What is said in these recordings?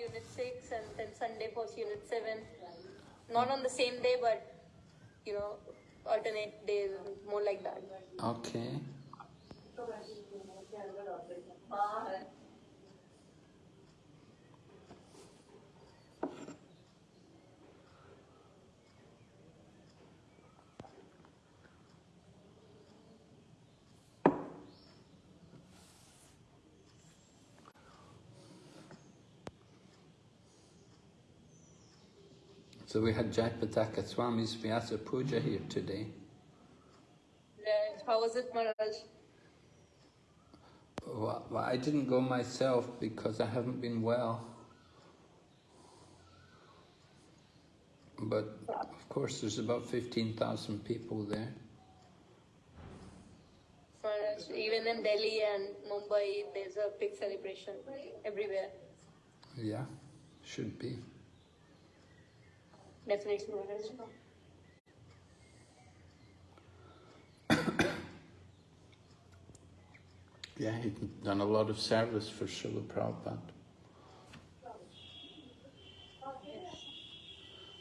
Unit 6 and then Sunday for Unit 7. Not on the same day, but you know, alternate days, more like that. Okay. So we had Jayapataka Swami's Vyasa Puja here today. Yes. How was it, Maharaj? Well, well, I didn't go myself because I haven't been well. But of course there's about 15,000 people there. Maharaj, even in Delhi and Mumbai, there's a big celebration everywhere. Yeah, should be. Definitely, Maharaj. Yeah, he's done a lot of service for Srila Prabhupada.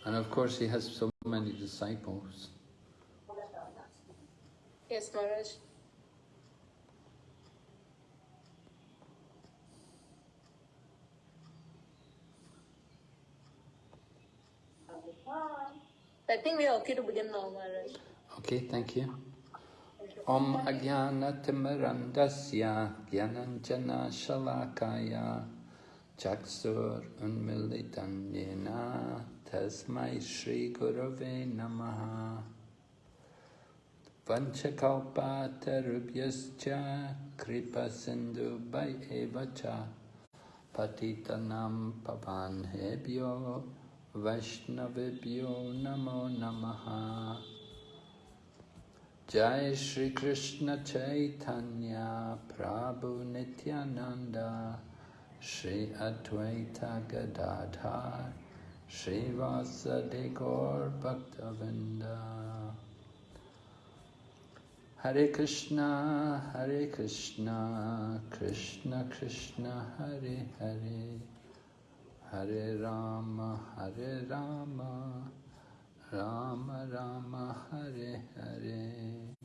And of course he has so many disciples. Yes, Maharaj. I think we are okay to begin now, Maharaj. Okay, thank you. Om Ajnanatimirandasya Gyananjana Shalakaya Chaksur Unmilitan Yena Tasmai Shri Gurave Namaha Vanchakalpatarubhyascha Kripa Sindhu Evacha Patitanam Pavanhebhyo Vaishnavibhyo Namo Namaha Jai Shri Krishna Chaitanya Prabhu Nityananda Shri Advaita Gadadhar Shri Vasadi Gaur Bhaktavinda Hare Krishna Hare Krishna Krishna Krishna Hare Hare Rama Hare Rama Rama Rama Hare Hare.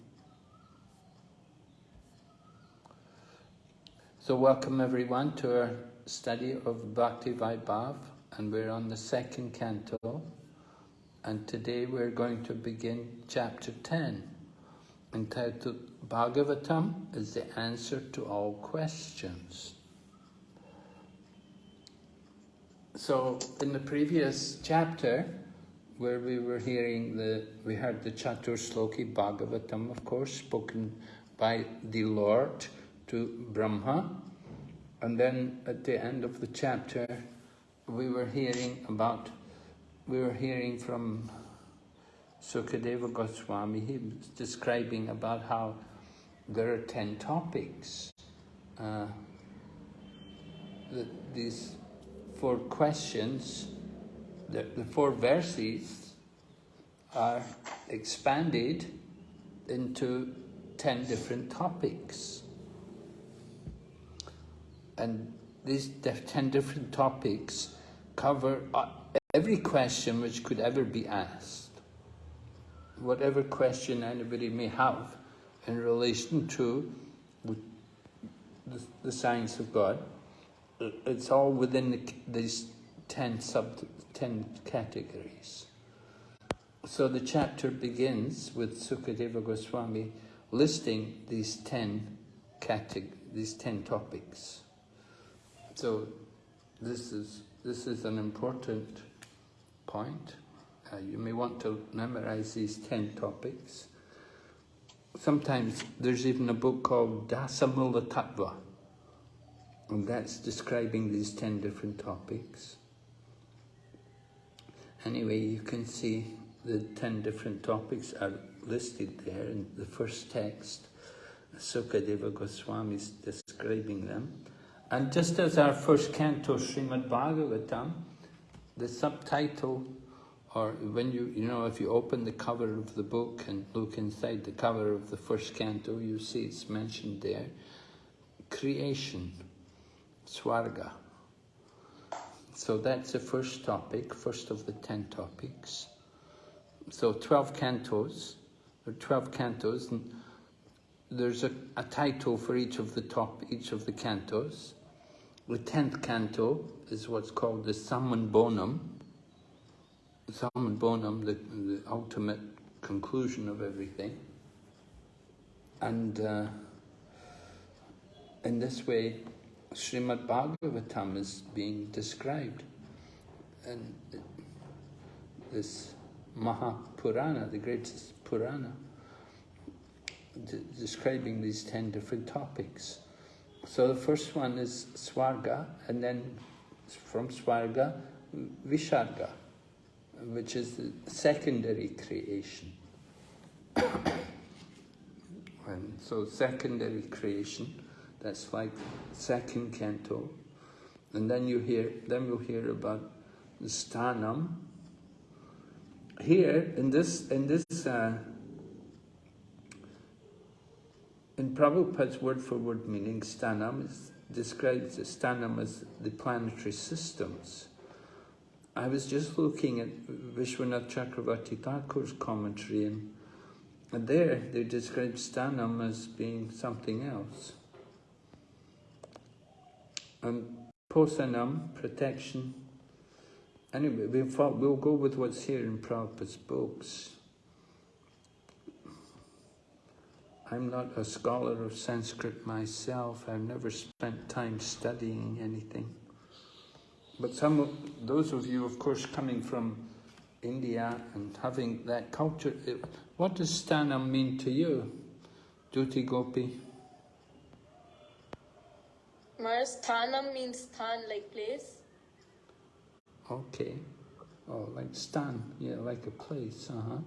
So welcome everyone to our study of Bhakti Vaibhav and we're on the second canto and today we're going to begin chapter 10 entitled Bhagavatam is the answer to all questions. So in the previous chapter where we were hearing the, we heard the Chatur Sloki Bhagavatam, of course, spoken by the Lord to Brahma. And then at the end of the chapter, we were hearing about, we were hearing from Sukadeva Goswami, he was describing about how there are ten topics. Uh, the, these four questions the, the four verses are expanded into ten different topics. And these ten different topics cover uh, every question which could ever be asked. Whatever question anybody may have in relation to the, the science of God, it's all within the, these ten sub ten categories. So the chapter begins with Sukadeva Goswami listing these ten categ these ten topics. So this is this is an important point. Uh, you may want to memorize these ten topics. Sometimes there's even a book called Dasamula Tattva, and that's describing these ten different topics. Anyway, you can see the ten different topics are listed there in the first text. Sukadeva Goswami is describing them. And just as our first canto, Srimad Bhagavatam, the subtitle, or when you, you know, if you open the cover of the book and look inside the cover of the first canto, you see it's mentioned there, creation, Swarga. So that's the first topic, first of the ten topics. So 12 cantos, are 12 cantos, and there's a, a title for each of the top, each of the cantos. The tenth canto is what's called the Summum Bonum. Summum Bonum, the, the ultimate conclusion of everything. And uh, in this way, Srimad Bhagavatam is being described. And this Mahapurana, the greatest Purana, describing these ten different topics. So the first one is Swarga, and then from Swarga, Visharga, which is the secondary creation. and so secondary creation, that's like second canto. And then you hear, then you'll hear about the Stanam. Here, in this, in this uh, in Prabhupada's word for word meaning, Stanam is, describes the Stanam as the planetary systems. I was just looking at Vishwanath Chakravarti Thakur's commentary and, and there they describe Stanam as being something else. Um, and Posanam, protection. Anyway, we'll, we'll go with what's here in Prabhupada's books. I'm not a scholar of Sanskrit myself. I've never spent time studying anything. But some of those of you, of course, coming from India and having that culture, it, what does Stanam mean to you, Duti Gopi? Sthanam means sthan, like place. Okay. Oh, like stan, yeah, like a place, uh-huh.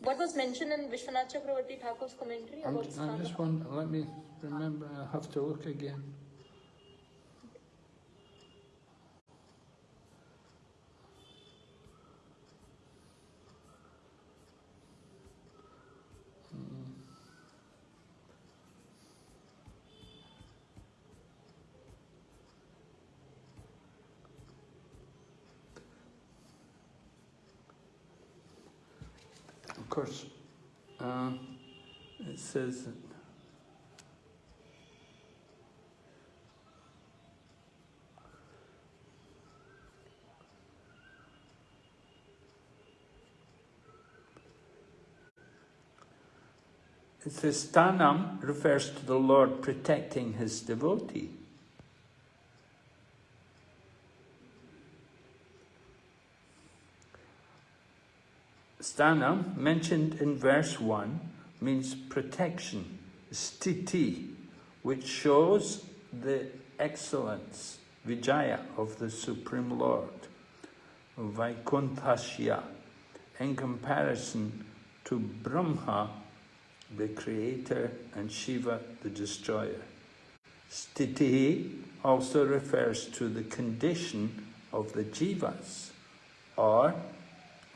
What was mentioned in Vishwanath Chakravarti Thakur's commentary I'm, about I just want, let me remember, I'll have to look again. Course, uh, it says that It says Stanam refers to the Lord protecting his devotee. Sthanam, mentioned in verse 1, means protection, stiti, which shows the excellence, vijaya, of the Supreme Lord, Vaikunthasya, in comparison to Brahma, the creator, and Shiva, the destroyer. Stiti also refers to the condition of the jivas, or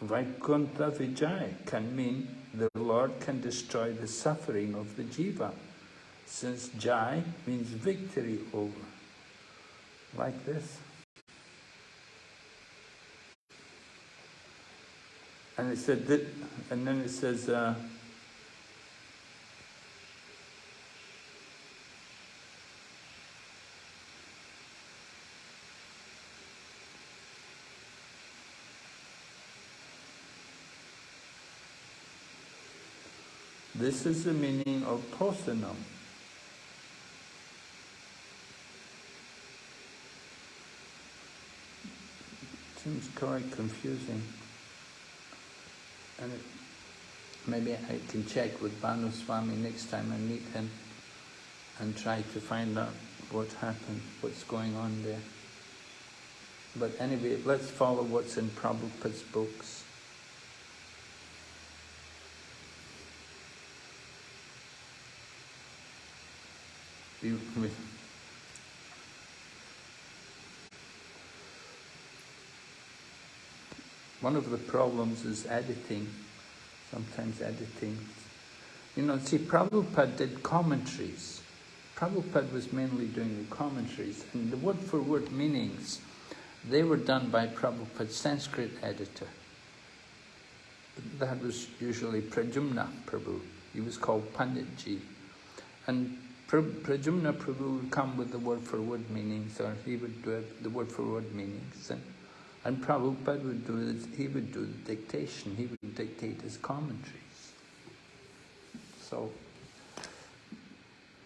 Vaikuntha Vijay can mean the Lord can destroy the suffering of the jiva, since Jai means victory over, like this. And it said that, and then it says, uh, This is the meaning of posanam. Seems quite confusing. And it, maybe I can check with Bhanu Swami next time I meet him and try to find out what happened, what's going on there. But anyway, let's follow what's in Prabhupada's books. One of the problems is editing, sometimes editing. You know, see, Prabhupada did commentaries, Prabhupada was mainly doing the commentaries, and the word-for-word meanings, they were done by Prabhupada's Sanskrit editor. That was usually Pradyumna Prabhu. He was called Panditji. And Pradyumna Prabhu would come with the word-for-word meanings, or he would do the word-for-word meanings. And, and Prabhupada would do this, he would do the dictation, he would dictate his commentaries. So,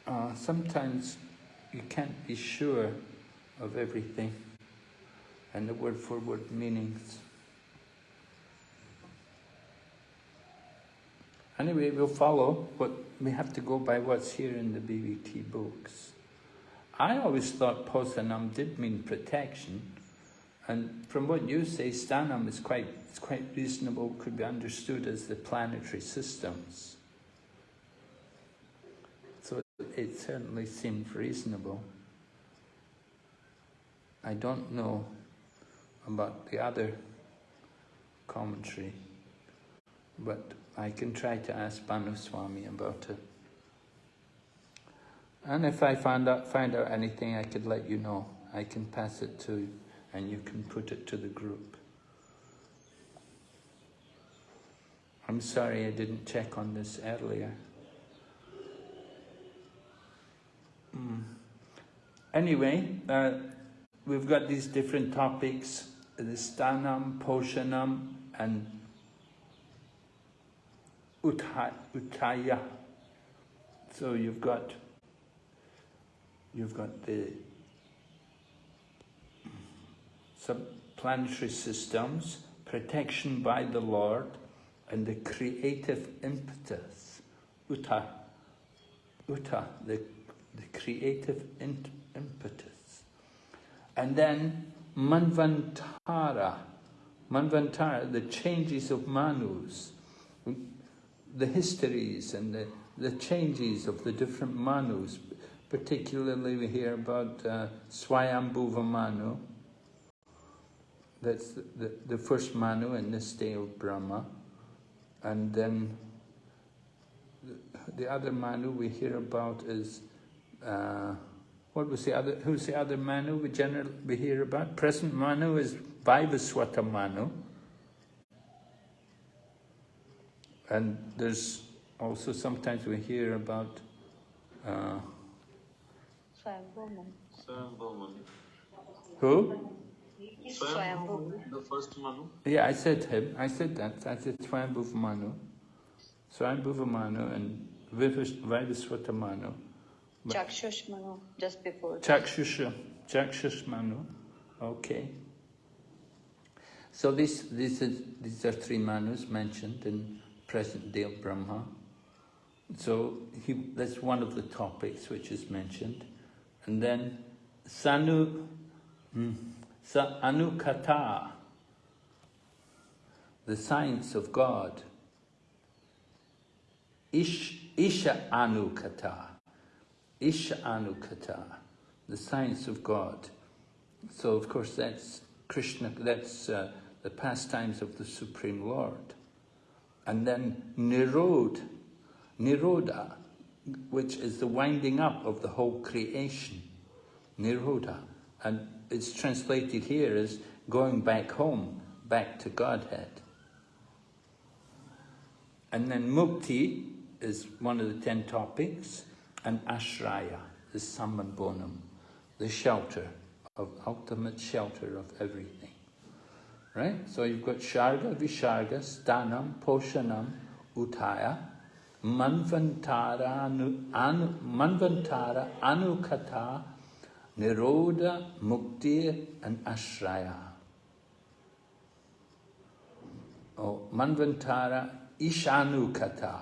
uh, sometimes you can't be sure of everything and the word-for-word meanings. Anyway, we'll follow what we have to go by what's here in the BBT books. I always thought Posanam did mean protection, and from what you say, Stanam is quite, it's quite reasonable, could be understood as the planetary systems. So it certainly seems reasonable. I don't know about the other commentary, but I can try to ask Bhanu Swami about it. And if I find out, find out anything, I could let you know. I can pass it to, and you can put it to the group. I'm sorry I didn't check on this earlier. Mm. Anyway, uh, we've got these different topics, the stanam, poshanam, and utaya. So you've got you've got the subplanetary systems, protection by the Lord, and the creative impetus, uta, uta, the, the creative impetus. And then manvantara, manvantara, the changes of manus, the histories and the, the changes of the different manus. Particularly we hear about uh, Swayambhuva Manu, that's the, the, the, first Manu in this day of Brahma. And then the, the other Manu we hear about is, uh, what was the other, who's the other Manu we generally we hear about? Present Manu is Vaivaswata Manu. And there's also sometimes we hear about uh, Who? the first Manu. Yeah, I said him. I said that. I said Swayambhuva Manu. Swayambhuva Manu and Vaivaswata Manu. Chakshush Manu, just before. Chakshusha, Chakshush Manu. Okay. So this, this is, these are three Manus mentioned in present day of Brahma. So he, that's one of the topics which is mentioned. And then Sanu, hmm, Sa Anukata, the science of God. Ish, Isha Anukata, Isha Anukata, the science of God. So of course that's Krishna, that's uh, the pastimes of the Supreme Lord and then Nirod, Nirodha, which is the winding up of the whole creation, Nirodha. And it's translated here as going back home, back to Godhead. And then Mukti is one of the ten topics, and Ashraya, the Sambandhanam, the shelter of ultimate shelter of everything. Right? So you've got Sharga, Visharga, Stanam, Poshanam, Utaya, Manvantara, anu, anu, Manvantara, Anukata, Nirodha, Mukti, and Ashraya. Oh, Manvantara, Ishanukata,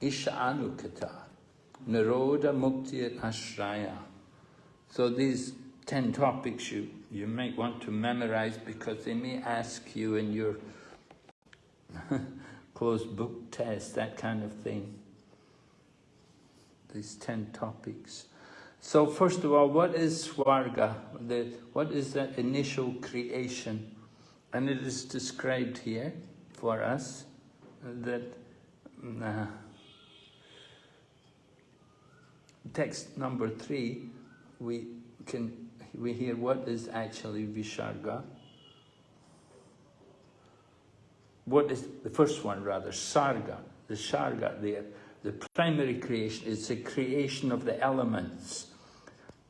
Ishanukata, Nirodha, Mukti, and Ashraya. So these ten topics you you might want to memorize because they may ask you in your closed book test, that kind of thing. These ten topics. So first of all, what is Swarga? The, what is the initial creation? And it is described here for us that uh, text number three, we can we hear what is actually Visharga. What is the first one rather? Sarga. The Sarga, there. the primary creation, is the creation of the elements.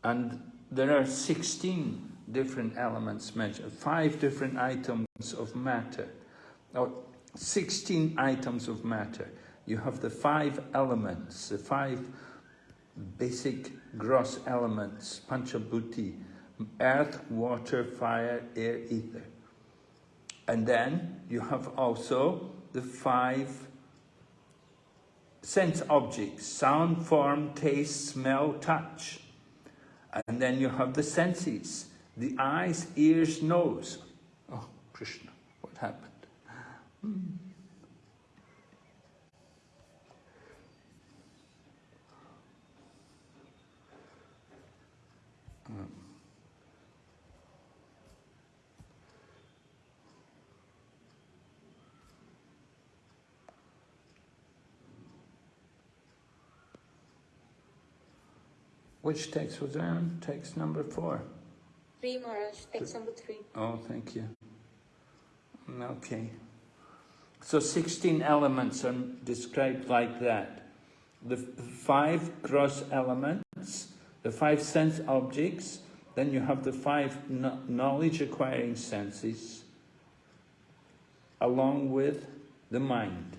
And there are 16 different elements mentioned, five different items of matter. Or 16 items of matter. You have the five elements, the five basic gross elements, panchabhuti, earth, water, fire, air, ether. And then you have also the five sense objects, sound, form, taste, smell, touch. And then you have the senses, the eyes, ears, nose. Oh, Krishna, what happened? Hmm. Which text was that? Text number four. Three, Maharaj. Text number three. Oh, thank you. Okay. So 16 elements are described like that. The five gross elements, the five sense objects, then you have the five knowledge acquiring senses, along with the mind.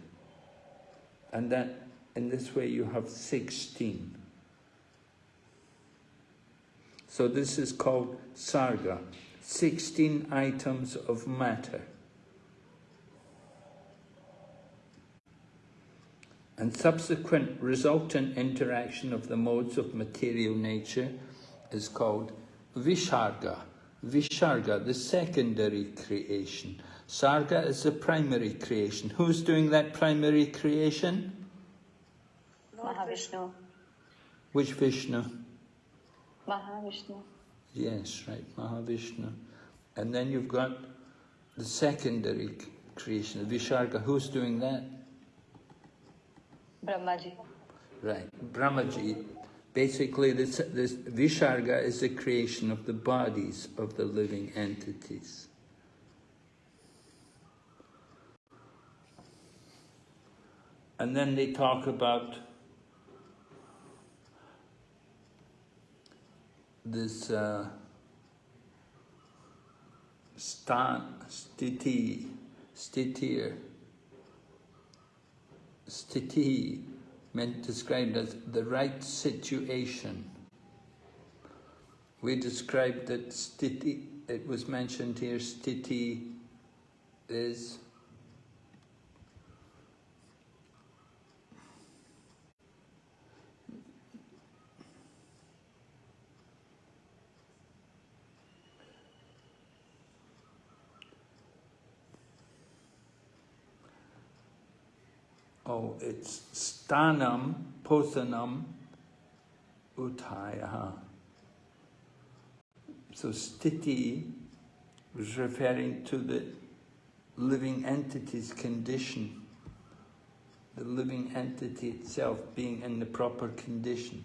And that in this way you have 16. So this is called sarga, 16 items of matter. And subsequent resultant interaction of the modes of material nature is called visharga. Visharga, the secondary creation. Sarga is the primary creation. Who's doing that primary creation? Mahavishnu. Which Vishnu? Mahavishnu. Yes, right, Mahavishnu. And then you've got the secondary creation, Visharga. Who's doing that? Brahmaji. Right, Brahmaji. Basically, this, this Visharga is the creation of the bodies of the living entities. And then they talk about this uh, stan, stiti, stitir, stiti, meant described as the right situation. We described that stiti, it was mentioned here, stiti is Oh, it's stanam posanam utaya. So stiti was referring to the living entity's condition, the living entity itself being in the proper condition.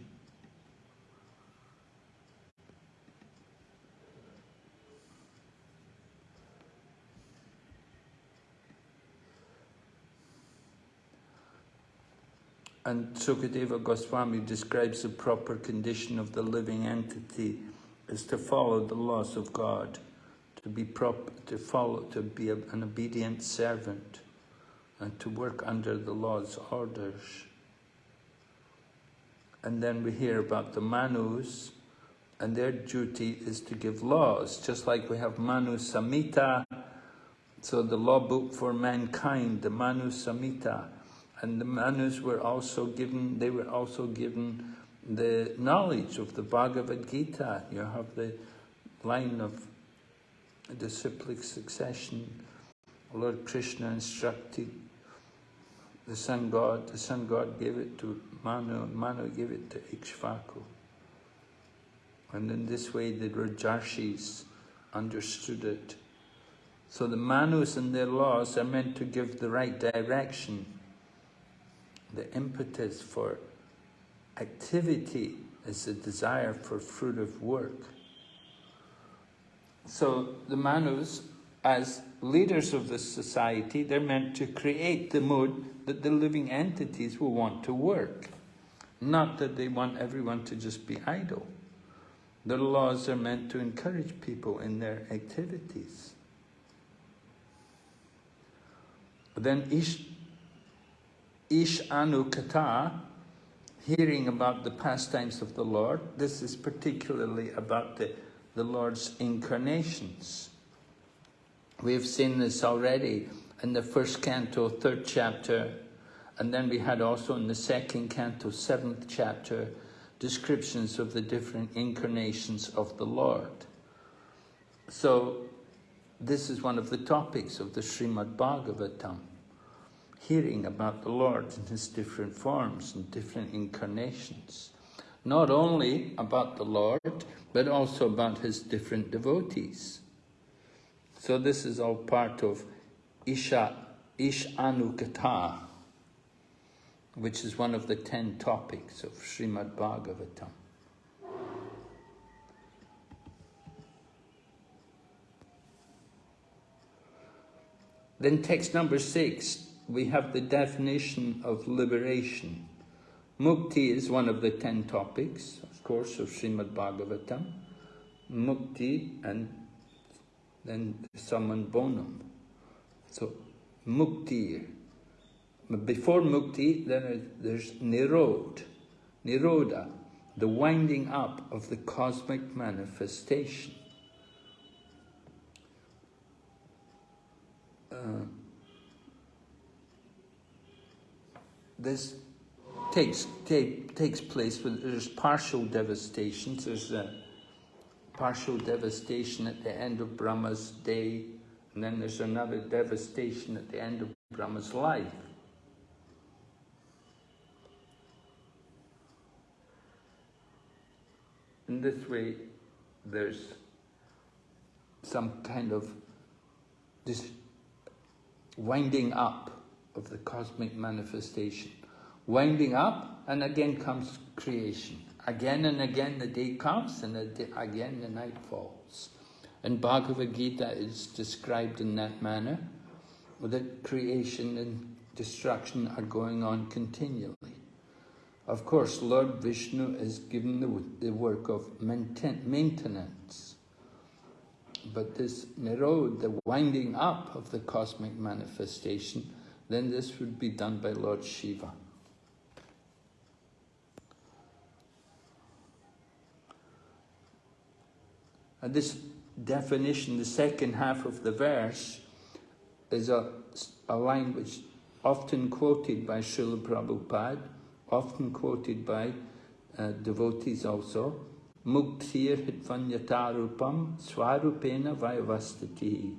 And Sukadeva Goswami describes the proper condition of the living entity is to follow the laws of God, to be proper, to follow, to be an obedient servant, and to work under the law's orders. And then we hear about the Manus, and their duty is to give laws, just like we have Manu Samhita, so the law book for mankind, the Manu Samhita, and the Manus were also given, they were also given the knowledge of the Bhagavad Gita. You have the line of the disciplic succession. Lord Krishna instructed the sun god, the sun god gave it to Manu, Manu gave it to Ikshvaku. And in this way the Rajarshis understood it. So the Manus and their laws are meant to give the right direction the impetus for activity is the desire for fruit of work. So the Manus, as leaders of this society, they're meant to create the mood that the living entities will want to work. Not that they want everyone to just be idle. The laws are meant to encourage people in their activities. Then Ish Anu Kata, hearing about the pastimes of the Lord, this is particularly about the, the Lord's incarnations. We have seen this already in the first canto, third chapter, and then we had also in the second canto, seventh chapter, descriptions of the different incarnations of the Lord. So this is one of the topics of the Srimad Bhagavatam, hearing about the Lord in his different forms and different incarnations. Not only about the Lord, but also about his different devotees. So this is all part of Isha, Ish Anukata, which is one of the ten topics of Srimad Bhagavatam. Then text number six, we have the definition of liberation. Mukti is one of the ten topics, of course, of Srimad Bhagavatam. Mukti and then Summum bonum. So, mukti. Before mukti, then there's nirod, niroda, the winding up of the cosmic manifestation. Uh, this takes take, takes place when there's partial devastations. There's a partial devastation at the end of Brahma's day, and then there's another devastation at the end of Brahma's life. In this way, there's some kind of this winding up of the cosmic manifestation. Winding up, and again comes creation. Again and again the day comes, and again the night falls. And Bhagavad Gita is described in that manner, that creation and destruction are going on continually. Of course, Lord Vishnu is given the, the work of maintenance. But this Nirod, the winding up of the cosmic manifestation, then this would be done by Lord Shiva. And this definition, the second half of the verse, is a, a line which often quoted by Srila Prabhupada, often quoted by uh, devotees also, Muktir hitvanyatarupam swarupena vayavastati.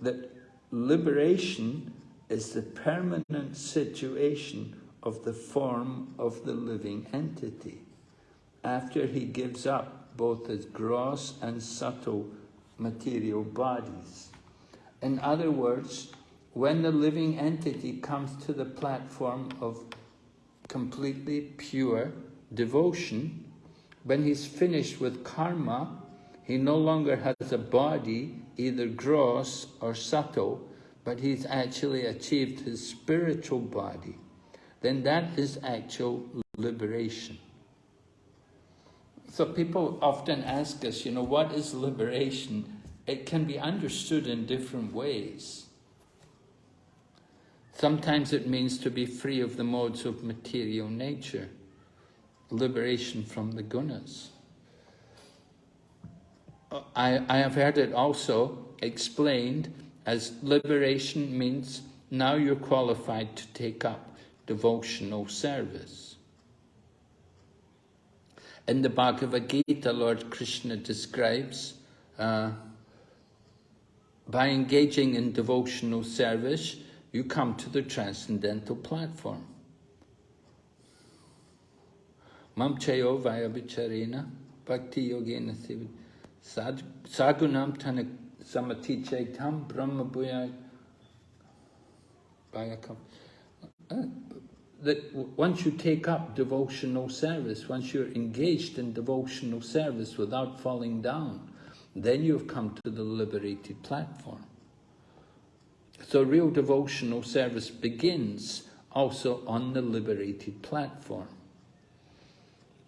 That liberation is the permanent situation of the form of the living entity after he gives up both his gross and subtle material bodies. In other words, when the living entity comes to the platform of completely pure devotion, when he's finished with karma, he no longer has a body, either gross or subtle, but he's actually achieved his spiritual body. Then that is actual liberation. So people often ask us, you know, what is liberation? It can be understood in different ways. Sometimes it means to be free of the modes of material nature liberation from the gunas. I, I have heard it also explained as liberation means now you're qualified to take up devotional service. In the Bhagavad Gita, Lord Krishna describes uh, by engaging in devotional service, you come to the transcendental platform. Mamchayo vaya bicharena bhakti yogena sagunam tanak brahma. Uh, that once you take up devotional service, once you're engaged in devotional service without falling down, then you've come to the liberated platform. So real devotional service begins also on the liberated platform.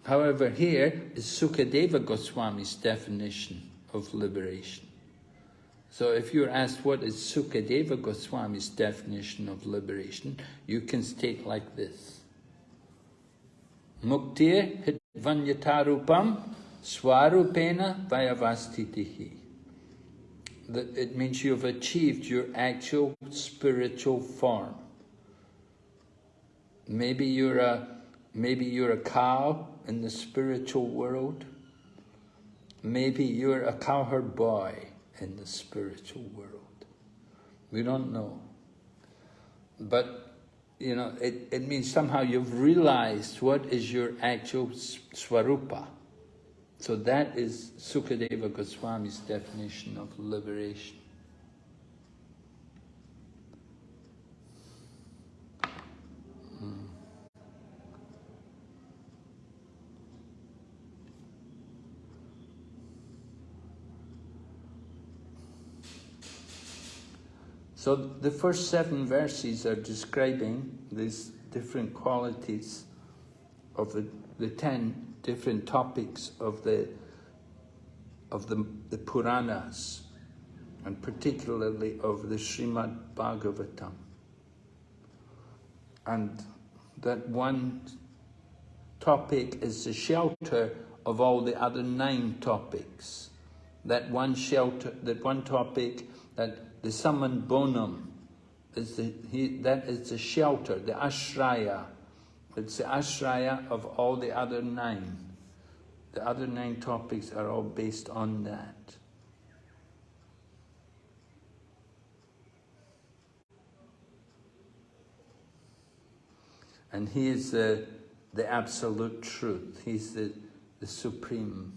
However, here is Sukadeva Goswami's definition of liberation. So if you're asked what is Sukadeva Goswami's definition of liberation, you can state like this. Muktir hitvanyatarupam swarupena vayavastitihi. It means you've achieved your actual spiritual form. Maybe you're a maybe you're a cow in the spiritual world. Maybe you're a cowherd boy in the spiritual world. We don't know. But, you know, it, it means somehow you've realized what is your actual swarupa. So that is Sukadeva Goswami's definition of liberation. So the first seven verses are describing these different qualities of the, the ten different topics of the of the, the Puranas, and particularly of the Srimad Bhagavatam. And that one topic is the shelter of all the other nine topics. That one shelter, that one topic, that the summum bonum, is the, he, that is the shelter, the ashraya. It's the ashraya of all the other nine. The other nine topics are all based on that. And he is the, the absolute truth. He's the, the supreme,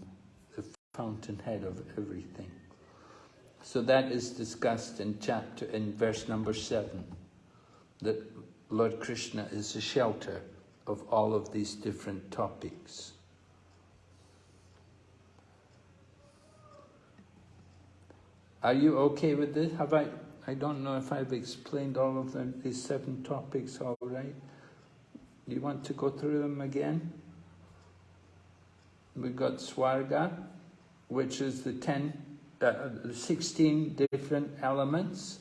the fountainhead of everything. So that is discussed in chapter, in verse number seven, that Lord Krishna is the shelter of all of these different topics. Are you okay with this? Have I, I don't know if I've explained all of them, these seven topics all right. You want to go through them again? We've got Swarga, which is the ten, uh, the 16 different elements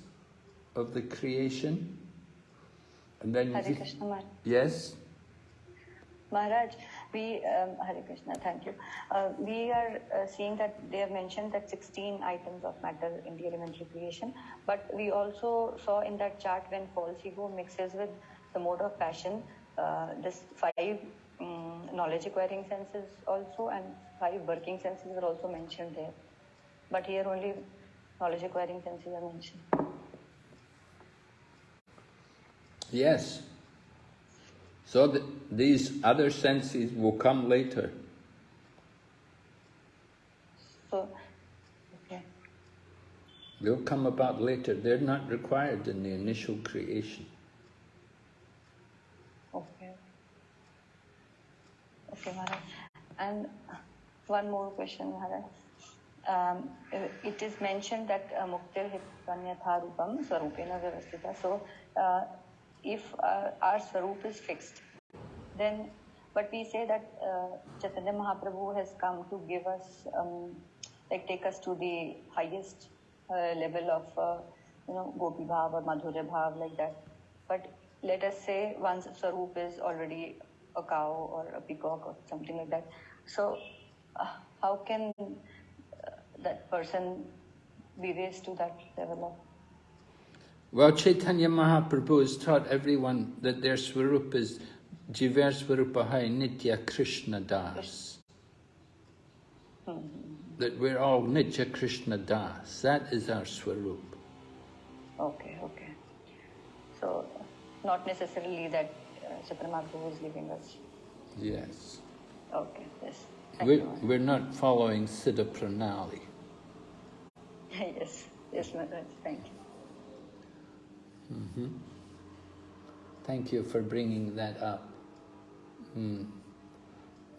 of the creation. And then Hare you- Krishna Maharaj. Yes? Maharaj, we, um, Hare Krishna, thank you. Uh, we are uh, seeing that they have mentioned that 16 items of matter in the elementary creation, but we also saw in that chart when false ego mixes with the mode of passion, uh, this five um, knowledge acquiring senses also and five working senses are also mentioned there. But here only knowledge acquiring senses are mentioned. Yes. So th these other senses will come later. So, okay. They'll come about later. They're not required in the initial creation. Okay. Okay, Maharaj. And one more question, Maharaj. Um, it is mentioned that uh, Muktir Hitvanyatha Rupam Swarupena Vyavastita. So, uh, if uh, our Swarup is fixed, then, but we say that uh, Chaitanya Mahaprabhu has come to give us, um, like take us to the highest uh, level of, uh, you know, Gopi Bhav or Madhurya Bhav, like that. But let us say one's Swarup is already a cow or a peacock or something like that. So, uh, how can uh, that person be raised to that level of Well, Chaitanya Mahaprabhu has taught everyone that their swarup is Jiver Swarupahai Nitya Krishna Das. That we're all Nitya Krishna Das. That is our swarup. Okay, okay. So, not necessarily that uh, Chaitanya is giving us. Yes. Okay, yes. Thank We're, we're not following Siddha Pranali. Yes, yes, Maharaj. Thank you. Thank you for bringing that up. Hmm.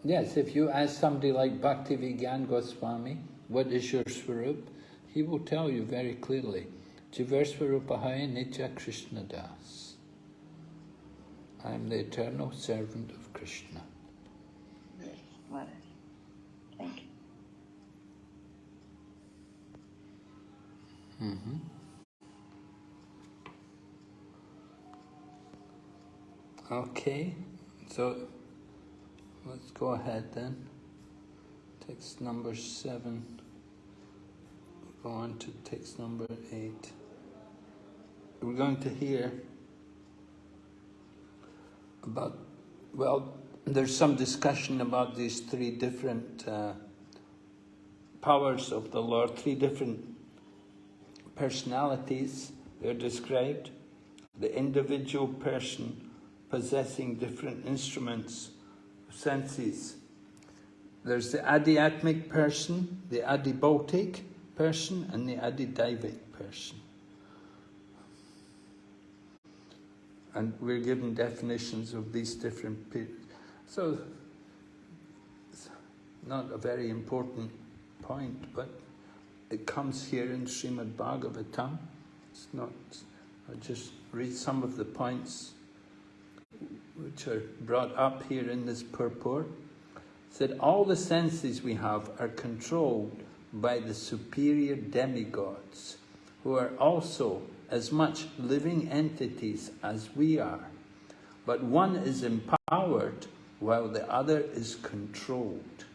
Yes, if you ask somebody like Bhaktivedanta Goswami, what is your Swarup? He will tell you very clearly, Jivar Swarupahaya Nitya Krishna Das. I am the eternal servant of Krishna. Yes, Maharaj. Thank you. Okay, so let's go ahead then. Text number seven. Go on to text number eight. We're going to hear about, well, there's some discussion about these three different uh, powers of the Lord, three different personalities they're described. The individual person possessing different instruments senses. There's the adhyatmic person, the adibautic person, and the adidaivic person. And we're given definitions of these different periods. So, it's not a very important point, but it comes here in Srimad Bhagavatam. It's not, I'll just read some of the points which are brought up here in this purport, said all the senses we have are controlled by the superior demigods, who are also as much living entities as we are. But one is empowered while the other is controlled.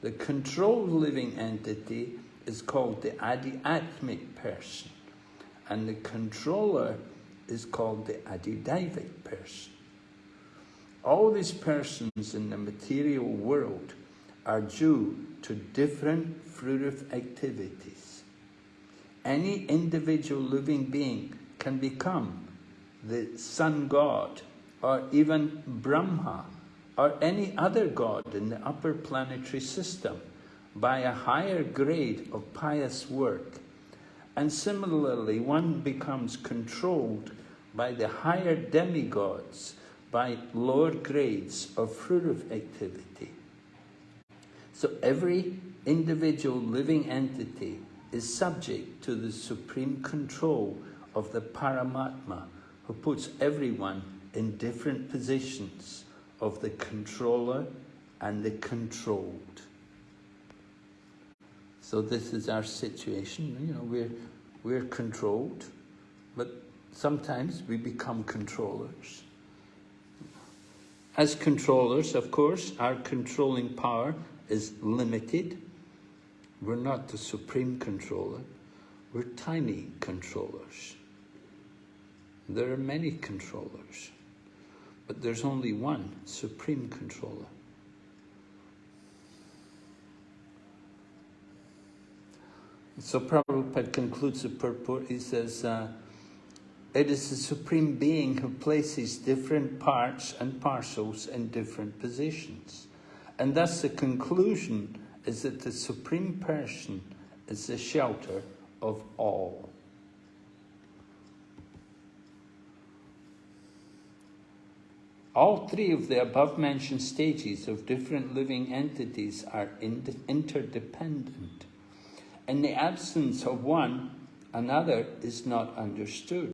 The controlled living entity is called the adhyatmic person, and the controller is called the adidaivic person. All these persons in the material world are due to different fruitive activities. Any individual living being can become the sun god or even Brahma or any other god in the upper planetary system by a higher grade of pious work. And similarly, one becomes controlled by the higher demigods by lower grades of fruitive activity. So every individual living entity is subject to the supreme control of the Paramatma, who puts everyone in different positions of the controller and the controlled. So this is our situation, you know, we're, we're controlled, but sometimes we become controllers. As controllers, of course, our controlling power is limited. We're not the supreme controller. We're tiny controllers. There are many controllers, but there's only one supreme controller. So Prabhupada concludes the purport, he says, uh, it is the Supreme Being who places different parts and parcels in different positions. And thus the conclusion is that the Supreme Person is the shelter of all. All three of the above-mentioned stages of different living entities are interdependent. In the absence of one, another is not understood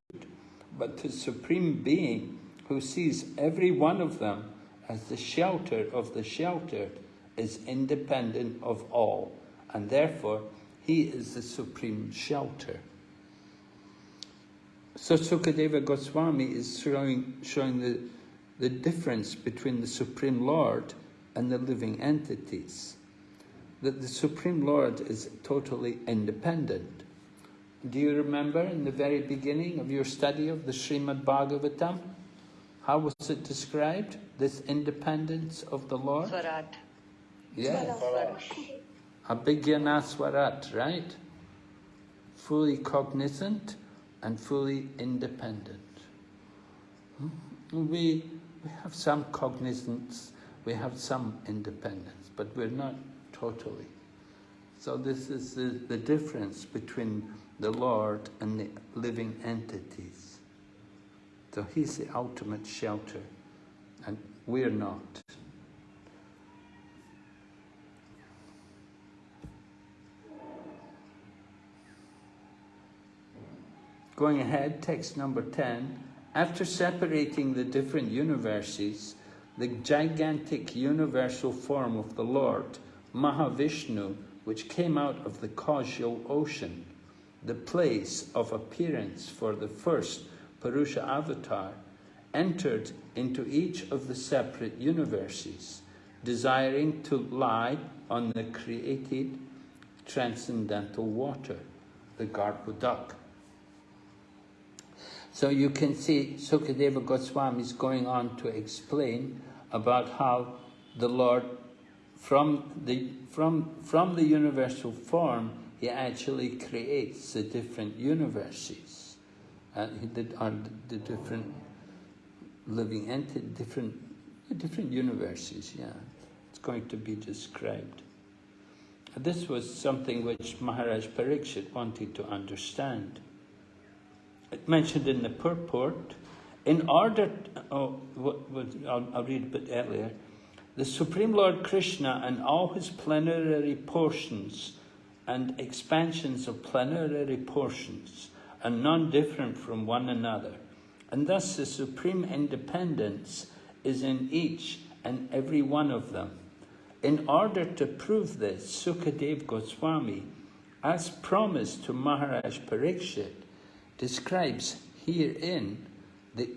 but the Supreme Being who sees every one of them as the shelter of the sheltered is independent of all, and therefore he is the supreme shelter. So Sukadeva Goswami is showing, showing the, the difference between the Supreme Lord and the living entities. That the Supreme Lord is totally independent. Do you remember in the very beginning of your study of the Srimad Bhagavatam? How was it described, this independence of the Lord? Swarat. Yes. Abhigyana Swarat, right? Fully cognizant and fully independent. Hmm? We, we have some cognizance, we have some independence, but we're not totally. So this is the, the difference between the Lord and the living entities. So he's the ultimate shelter, and we're not. Going ahead, text number 10. After separating the different universes, the gigantic universal form of the Lord, Mahavishnu, which came out of the causal ocean, the place of appearance for the first Purusha avatar, entered into each of the separate universes, desiring to lie on the created transcendental water, the Garbhodak. So you can see Sukadeva Goswami is going on to explain about how the Lord, from the, from, from the universal form, he actually creates the different universes, uh, the, the different living entities, different, different universes, yeah. It's going to be described. This was something which Maharaj Parikshit wanted to understand It mentioned in the purport, in order, oh, what, what, I'll, I'll read a bit earlier, the Supreme Lord Krishna and all his plenary portions and expansions of plenary portions are non-different from one another, and thus the supreme independence is in each and every one of them. In order to prove this, Sukadev Goswami, as promised to Maharaj Parikshit, describes herein the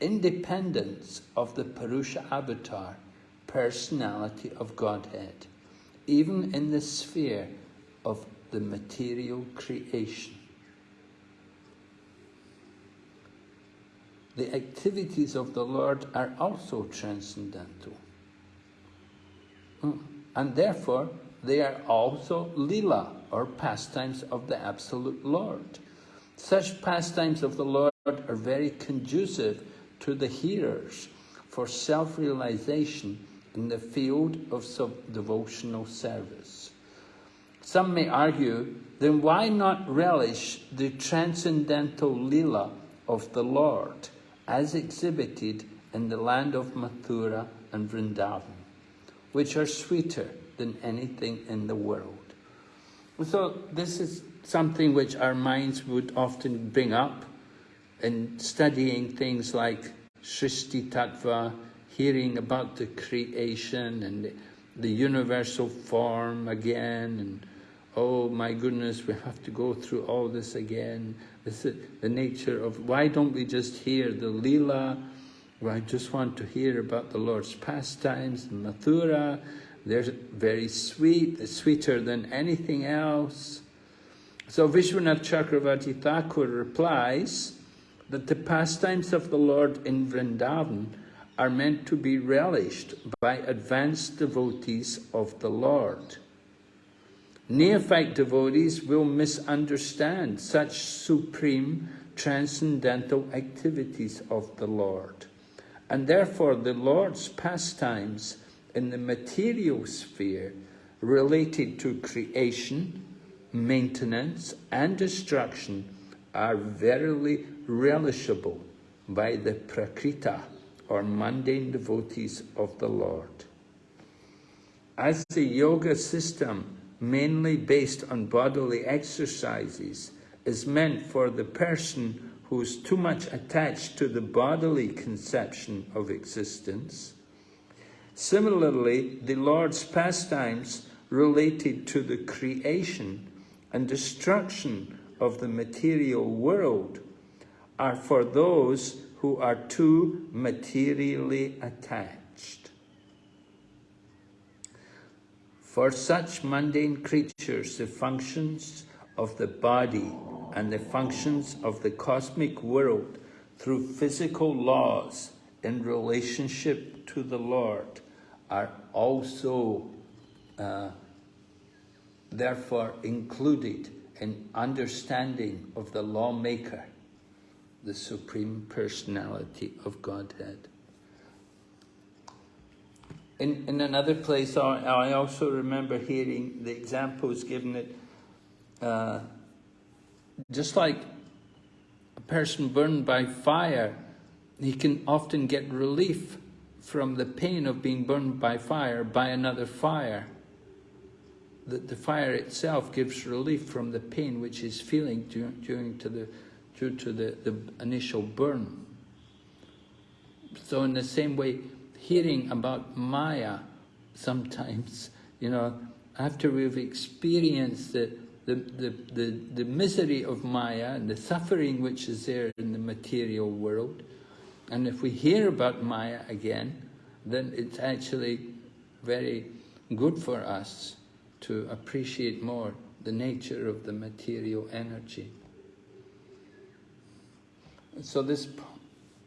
independence of the Purusha avatar, personality of Godhead, even in the sphere of the material creation. The activities of the Lord are also transcendental. Hmm. And therefore, they are also lila, or pastimes of the Absolute Lord. Such pastimes of the Lord are very conducive to the hearers for self-realization in the field of devotional service. Some may argue, then why not relish the transcendental lila of the Lord as exhibited in the land of Mathura and Vrindavan, which are sweeter than anything in the world. So this is something which our minds would often bring up in studying things like Srishti Tattva, hearing about the creation and the, universal form again, and oh my goodness, we have to go through all this again. This is the nature of, why don't we just hear the Leela? Well, I just want to hear about the Lord's pastimes, Mathura. They're very sweet, sweeter than anything else. So Vishwanath Chakravarti Thakur replies that the pastimes of the Lord in Vrindavan are meant to be relished by advanced devotees of the Lord. Neophyte devotees will misunderstand such supreme transcendental activities of the Lord. And therefore the Lord's pastimes in the material sphere related to creation, maintenance and destruction are verily relishable by the prakrita or mundane devotees of the Lord. As the yoga system, mainly based on bodily exercises, is meant for the person who is too much attached to the bodily conception of existence, similarly, the Lord's pastimes related to the creation and destruction of the material world are for those who are too materially attached. For such mundane creatures, the functions of the body and the functions of the cosmic world through physical laws in relationship to the Lord are also uh, therefore included in understanding of the lawmaker, the Supreme Personality of Godhead. In, in another place, I I also remember hearing the examples given that uh, just like a person burned by fire, he can often get relief from the pain of being burned by fire by another fire. That the fire itself gives relief from the pain which he's feeling due to the, due to the, the initial burn. So in the same way, hearing about Maya sometimes, you know, after we've experienced the, the, the, the, the misery of Maya and the suffering which is there in the material world, and if we hear about Maya again, then it's actually very good for us to appreciate more the nature of the material energy. So this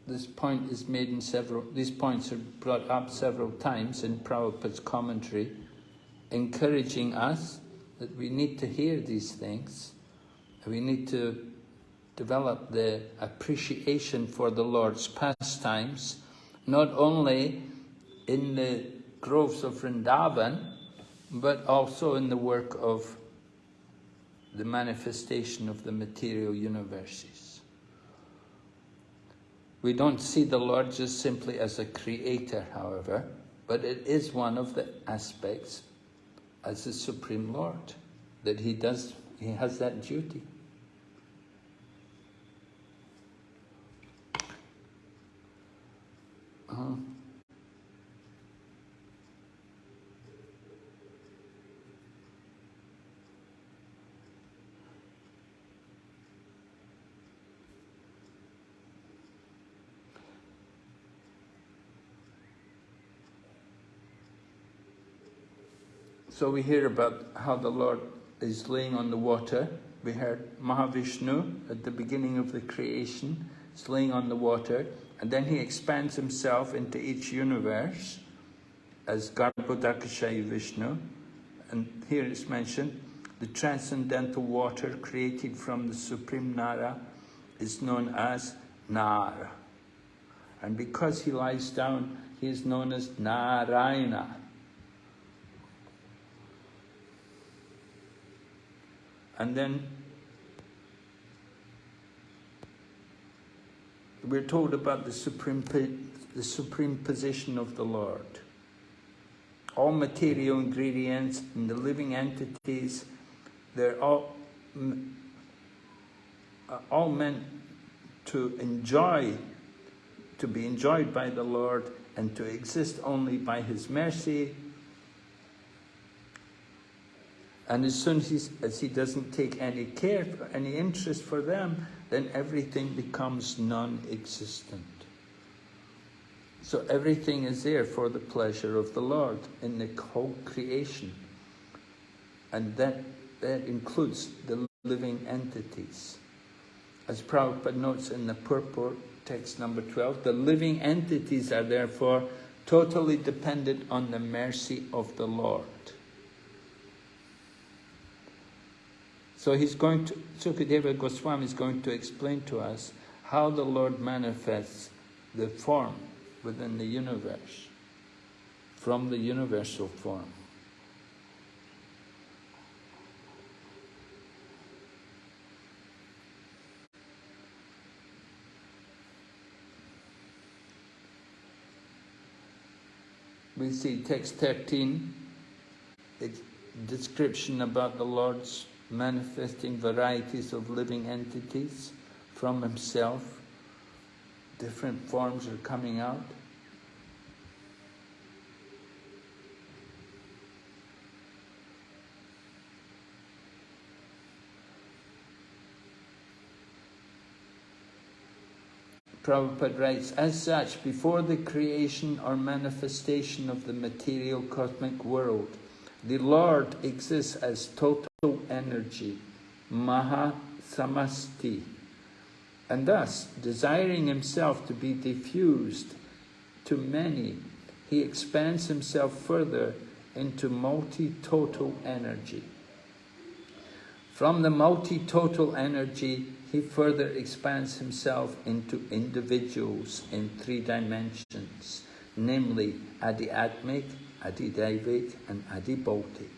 this point is made in several, these points are brought up several times in Prabhupada's commentary, encouraging us that we need to hear these things, we need to develop the appreciation for the Lord's pastimes, not only in the groves of Vrindavan, but also in the work of the manifestation of the material universes. We don't see the Lord just simply as a creator, however, but it is one of the aspects as the Supreme Lord, that he does, he has that duty. Uh -huh. So we hear about how the Lord is laying on the water. We heard Mahavishnu at the beginning of the creation is laying on the water, and then he expands himself into each universe as Garbhodakashayi Vishnu. And here it's mentioned, the transcendental water created from the Supreme Nara is known as Nara. And because he lies down, he is known as Narayana. And then we're told about the supreme, the supreme position of the Lord. All material ingredients and the living entities, they're all, uh, all meant to enjoy, to be enjoyed by the Lord and to exist only by His mercy and as soon as, as he doesn't take any care, any interest for them, then everything becomes non-existent. So everything is there for the pleasure of the Lord in the whole creation. And that, that includes the living entities. As Prabhupada notes in the purport, text number 12, the living entities are therefore totally dependent on the mercy of the Lord. So he's going to, Sukadeva Goswami is going to explain to us how the Lord manifests the form within the universe, from the universal form. We see text 13, description about the Lord's manifesting varieties of living entities from himself. Different forms are coming out. Prabhupada writes, as such, before the creation or manifestation of the material cosmic world, the Lord exists as total energy, Maha Samasti, and thus, desiring himself to be diffused to many, he expands himself further into multi-total energy. From the multi-total energy, he further expands himself into individuals in three dimensions, namely Adi-Atmic, Adi-Daivic and Adi-Bhautic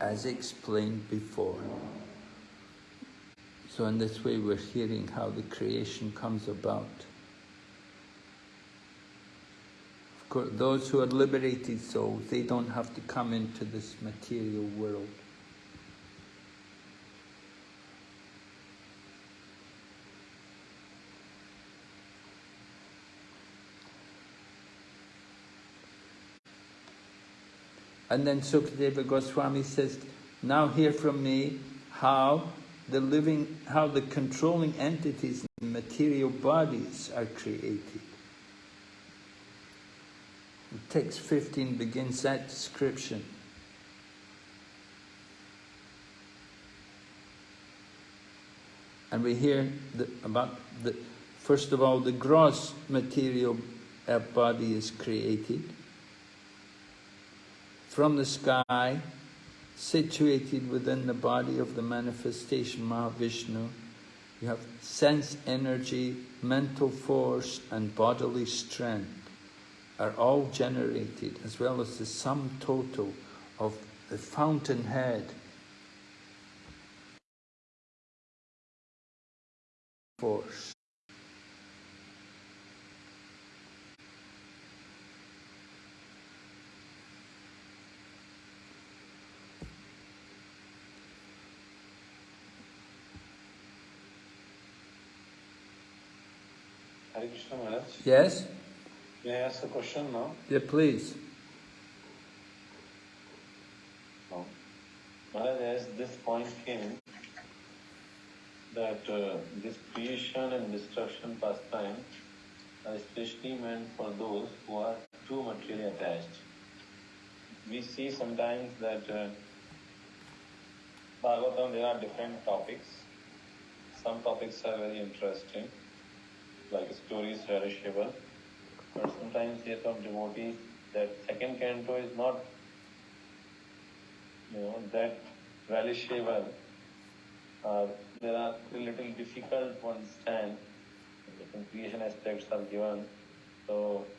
as explained before. So in this way we're hearing how the creation comes about. Of course, those who are liberated souls, they don't have to come into this material world. And then Sukadeva Goswami says, now hear from me how the living, how the controlling entities in material bodies are created. Text 15 begins that description. And we hear the, about the, first of all, the gross material uh, body is created from the sky, situated within the body of the manifestation Mahavishnu. You have sense energy, mental force and bodily strength are all generated as well as the sum total of the fountainhead force. Hare Krishna Maharaj. Yes? May I ask a question now? Yeah, please. No. Maharaj, as this point came, that uh, this creation and destruction pastime are especially meant for those who are too materially attached. We see sometimes that uh, Bhagavatam, there are different topics. Some topics are very interesting, like stories relishable. But sometimes here from devotees that second canto is not you know that relishable. Uh, there are a little difficult to understand. Different creation aspects are given. So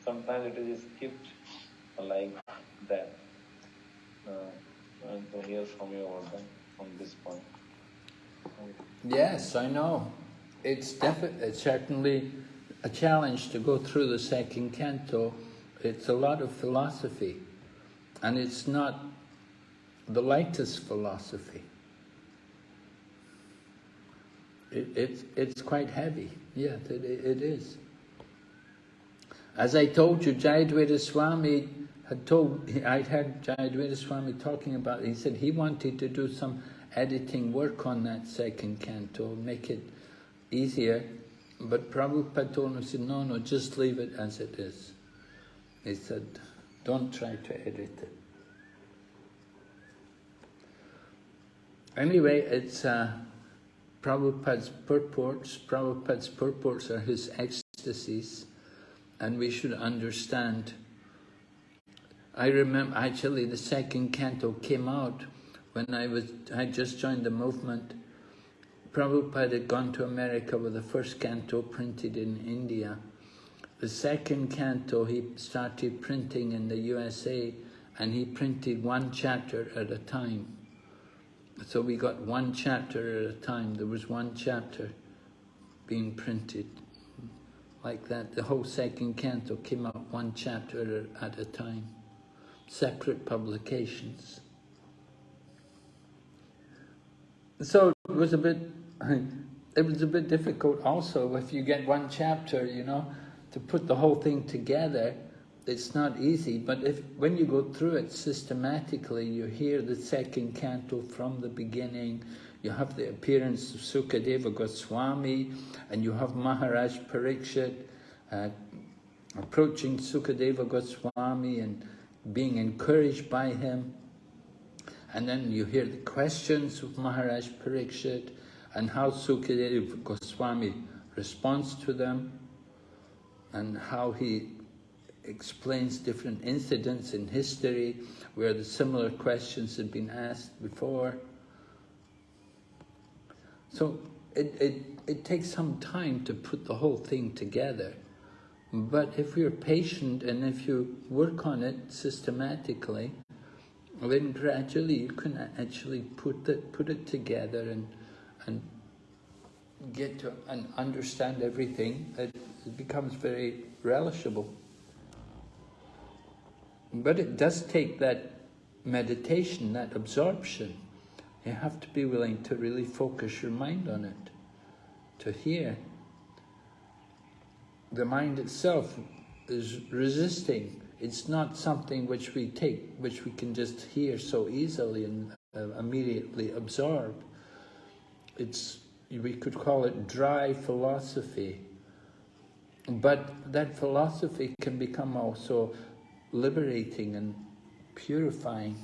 sometimes it is skipped like that. Uh, and to hear from you about on this point. Yes, I know. It's definitely, uh, certainly a challenge to go through the second canto. It's a lot of philosophy, and it's not the lightest philosophy. It, it's, it's quite heavy. Yeah, it, it is. As I told you, Jayadvaita Swami had told, I'd heard Jayadvaita Swami talking about, he said he wanted to do some editing work on that second canto, make it easier, but Prabhupada told him, said, no, no, just leave it as it is. He said, don't try to edit it. Anyway, it's uh, Prabhupada's purports. Prabhupada's purports are his ecstasies, and we should understand. I remember, actually, the second canto came out when I was I just joined the movement. Prabhupada had gone to America with the first canto printed in India. The second canto he started printing in the USA and he printed one chapter at a time. So we got one chapter at a time. There was one chapter being printed like that. The whole second canto came out one chapter at a time. Separate publications. So it was a bit, it was a bit difficult also if you get one chapter, you know, to put the whole thing together. It's not easy, but if when you go through it systematically, you hear the second canto from the beginning, you have the appearance of Sukadeva Goswami, and you have Maharaj Parikshit uh, approaching Sukadeva Goswami and being encouraged by him. And then you hear the questions of Maharaj Parikshit and how Sukadeva Goswami responds to them and how he explains different incidents in history where the similar questions had been asked before. So it, it, it takes some time to put the whole thing together. But if you're patient and if you work on it systematically, then gradually you can actually put it, put it together and, and get to and understand everything, it, it becomes very relishable. But it does take that meditation, that absorption. You have to be willing to really focus your mind on it, to hear. The mind itself is resisting. It's not something which we take, which we can just hear so easily and uh, immediately absorb. It's, we could call it dry philosophy. But that philosophy can become also liberating and purifying.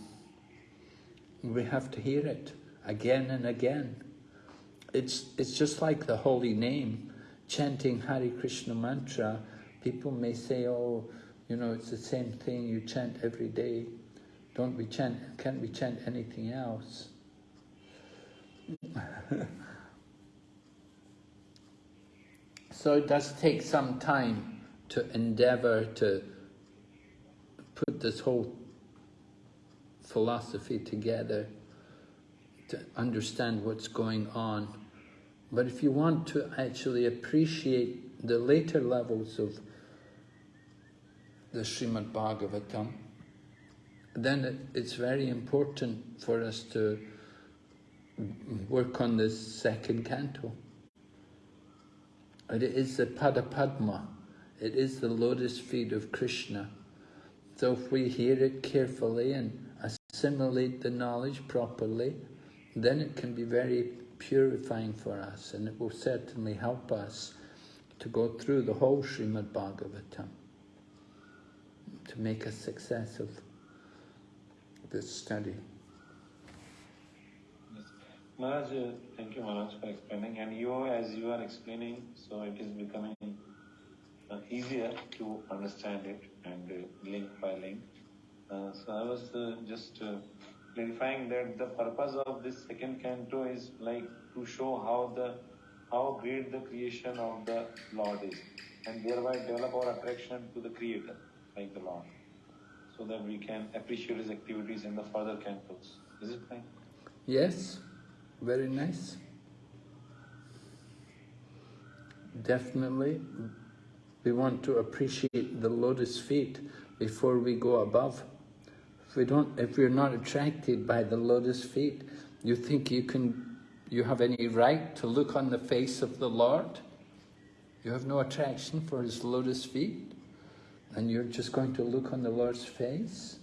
We have to hear it again and again. It's, it's just like the holy name, chanting Hare Krishna mantra. People may say, oh, you know, it's the same thing you chant every day. Don't we chant, can't we chant anything else? so it does take some time to endeavor to put this whole philosophy together to understand what's going on. But if you want to actually appreciate the later levels of the Srimad Bhagavatam, then it, it's very important for us to work on this second canto. It is the Padapadma, it is the lotus feet of Krishna. So if we hear it carefully and assimilate the knowledge properly, then it can be very purifying for us and it will certainly help us to go through the whole Srimad Bhagavatam to make a success of this study. Maharaj, thank you Maharaj for explaining and you as you are explaining so it is becoming uh, easier to understand it and uh, link by link. Uh, so I was uh, just uh, clarifying that the purpose of this second canto is like to show how the how great the creation of the Lord is and thereby develop our attraction to the Creator like the Lord so that we can appreciate His activities in the further cantos. Is it fine? Yes, very nice. Definitely, we want to appreciate the lotus feet before we go above. If we don't, if we're not attracted by the lotus feet, you think you can, you have any right to look on the face of the Lord? You have no attraction for His lotus feet? And you're just going to look on the Lord's face?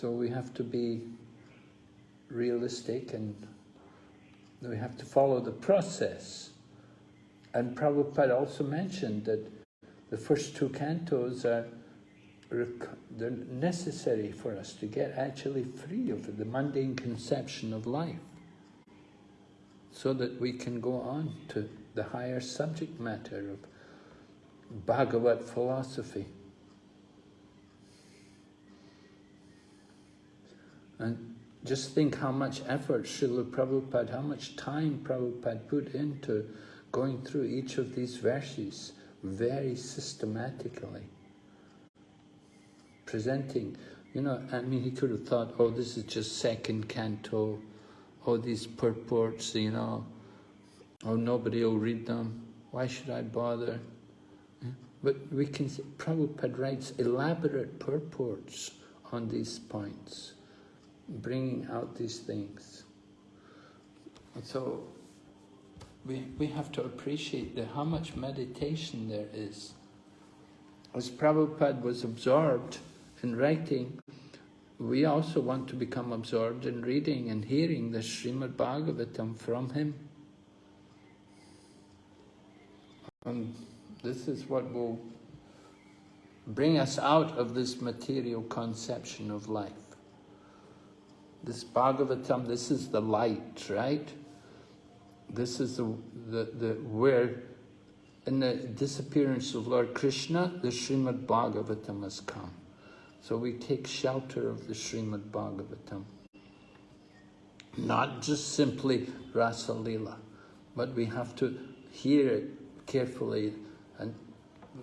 So we have to be realistic and we have to follow the process. And Prabhupada also mentioned that the first two cantos are they're necessary for us to get actually free of the mundane conception of life so that we can go on to the higher subject matter of Bhagavat philosophy. And just think how much effort Srila Prabhupada, how much time Prabhupada put into going through each of these verses very systematically. Presenting, you know, I mean, he could have thought, oh, this is just second canto, oh, these purports, you know, oh, nobody will read them, why should I bother? But we can see, Prabhupada writes elaborate purports on these points bringing out these things. So we, we have to appreciate the, how much meditation there is. As Prabhupada was absorbed in writing, we also want to become absorbed in reading and hearing the Srimad Bhagavatam from him. And this is what will bring us out of this material conception of life. This Bhagavatam, this is the light, right? This is the, the, the where, in the disappearance of Lord Krishna, the Srimad Bhagavatam has come. So we take shelter of the Srimad Bhagavatam. Not just simply Rasa Lila, but we have to hear it carefully. And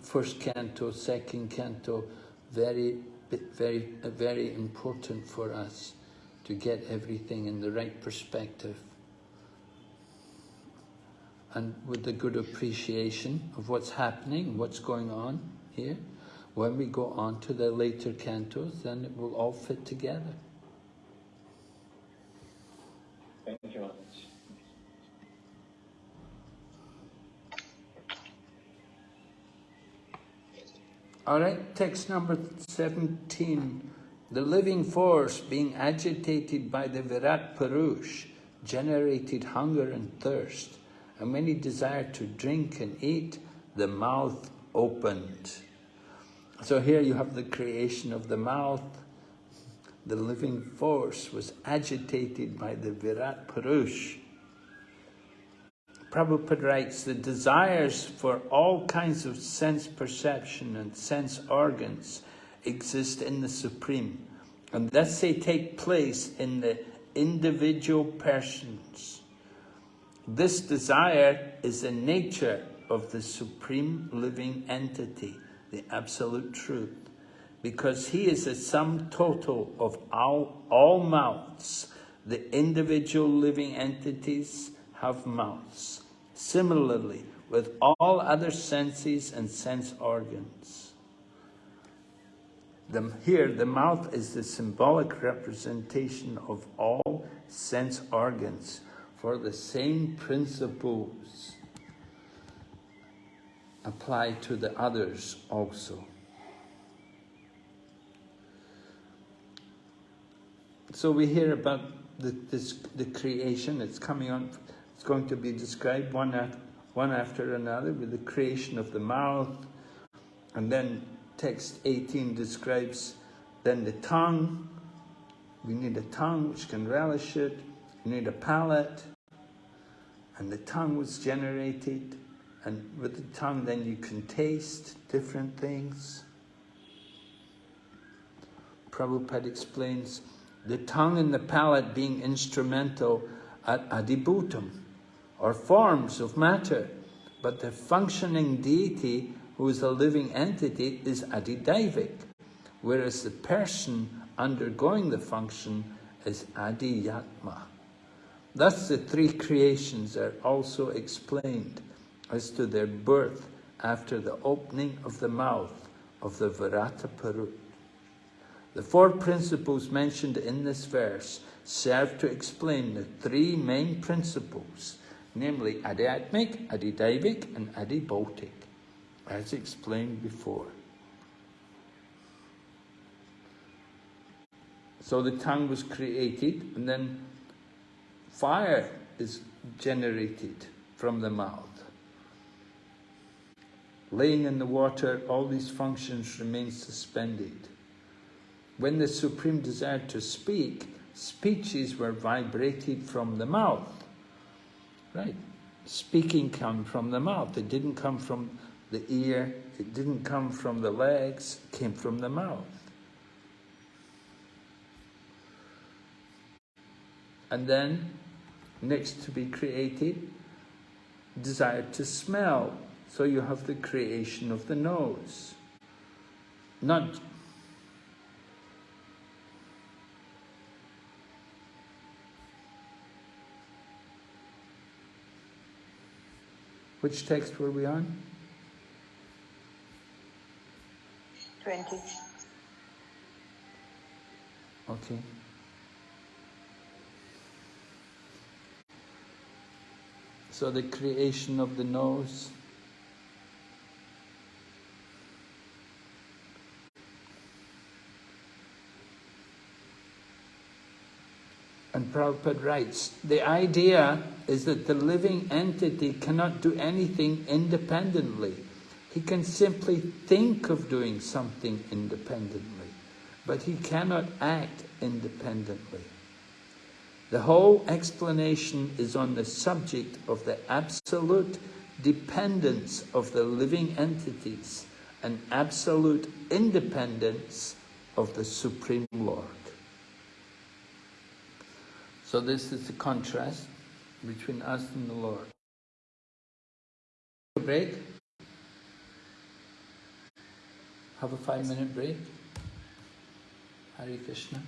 first canto, second canto, very, very, very important for us to get everything in the right perspective and with a good appreciation of what's happening, what's going on here. When we go on to the later cantos, then it will all fit together. Thank you very much. All right, text number 17. The living force being agitated by the Virat Purush generated hunger and thirst, and when he desired to drink and eat, the mouth opened. So here you have the creation of the mouth. The living force was agitated by the Virat Purush. Prabhupada writes, the desires for all kinds of sense perception and sense organs exist in the Supreme, and thus they take place in the individual persons. This desire is the nature of the Supreme Living Entity, the Absolute Truth, because He is the sum total of all, all mouths. The individual living entities have mouths. Similarly, with all other senses and sense organs. The, here, the mouth is the symbolic representation of all sense organs for the same principles apply to the others also. So we hear about the, this, the creation, it's coming on, it's going to be described one, one after another with the creation of the mouth, and then text 18 describes then the tongue. We need a tongue which can relish it. We need a palate. And the tongue was generated. And with the tongue then you can taste different things. Prabhupada explains the tongue and the palate being instrumental at adibhutam, or forms of matter, but the functioning deity who is a living entity, is adidaivic, whereas the person undergoing the function is adiyatma. Thus the three creations are also explained as to their birth after the opening of the mouth of the Virata Purush. The four principles mentioned in this verse serve to explain the three main principles, namely Adhyatmic, Adidaivic and Adibautic as explained before. So the tongue was created and then fire is generated from the mouth. Laying in the water, all these functions remain suspended. When the Supreme desired to speak, speeches were vibrated from the mouth. Right? Speaking came from the mouth. It didn't come from the ear, it didn't come from the legs, came from the mouth. And then, next to be created, desire to smell. So you have the creation of the nose. Not Which text were we on? 20. Okay. So the creation of the nose. And Prabhupada writes, the idea is that the living entity cannot do anything independently. He can simply think of doing something independently, but he cannot act independently. The whole explanation is on the subject of the absolute dependence of the living entities and absolute independence of the Supreme Lord. So this is the contrast between us and the Lord. Break. Have a five minute break. Hare Krishna.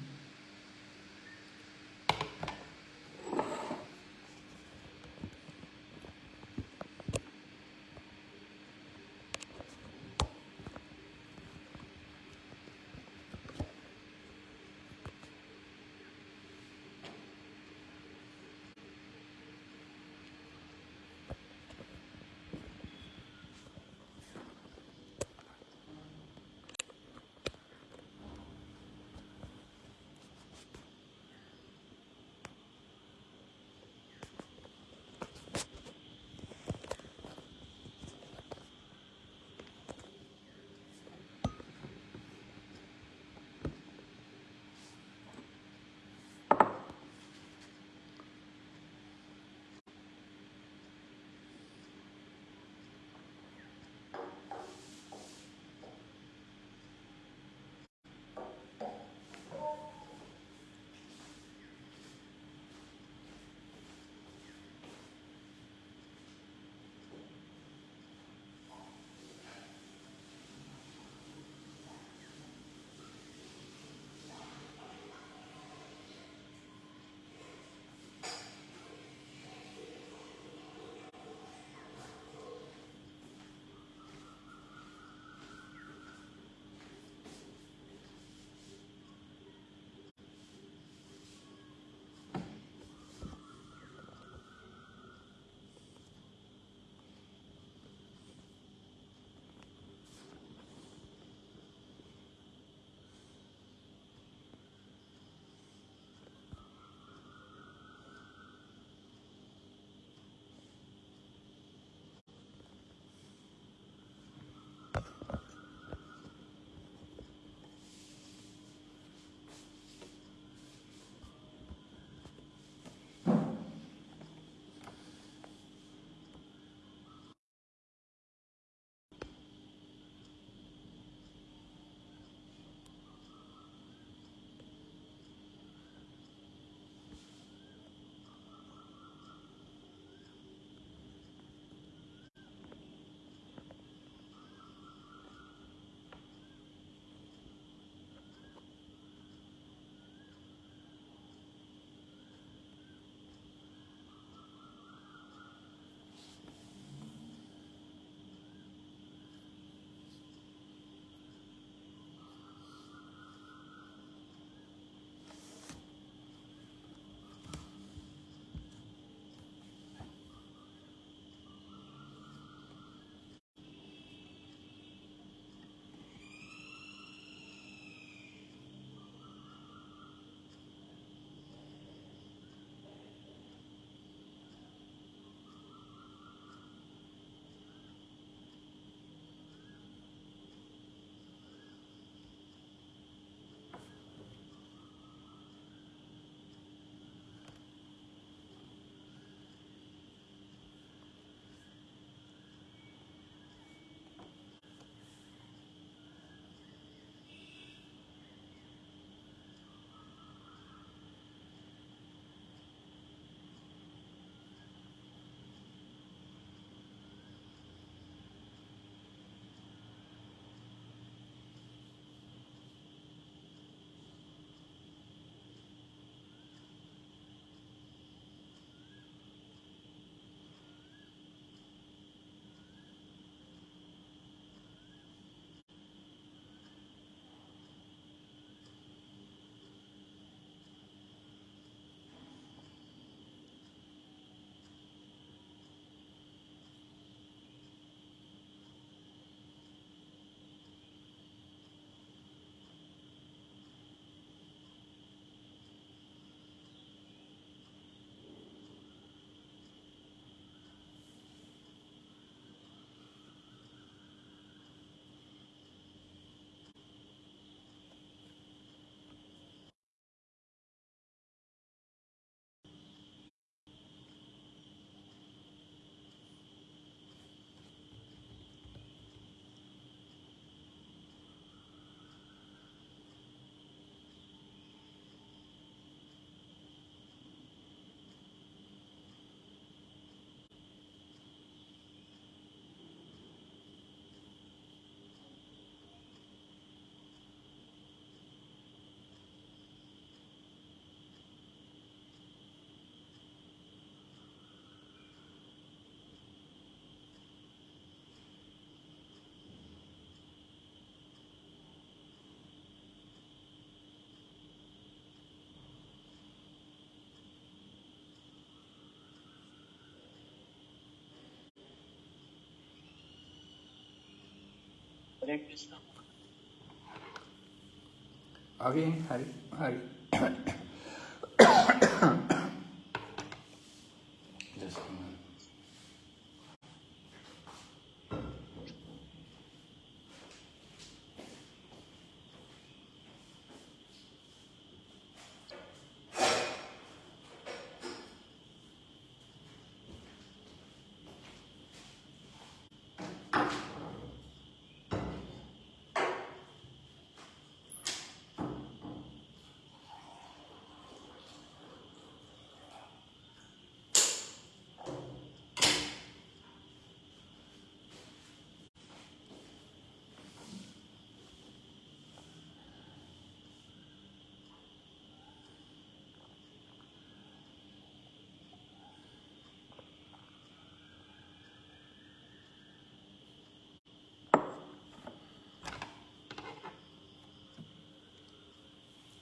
Hare Krishna. Hari, Hari. Just a minute.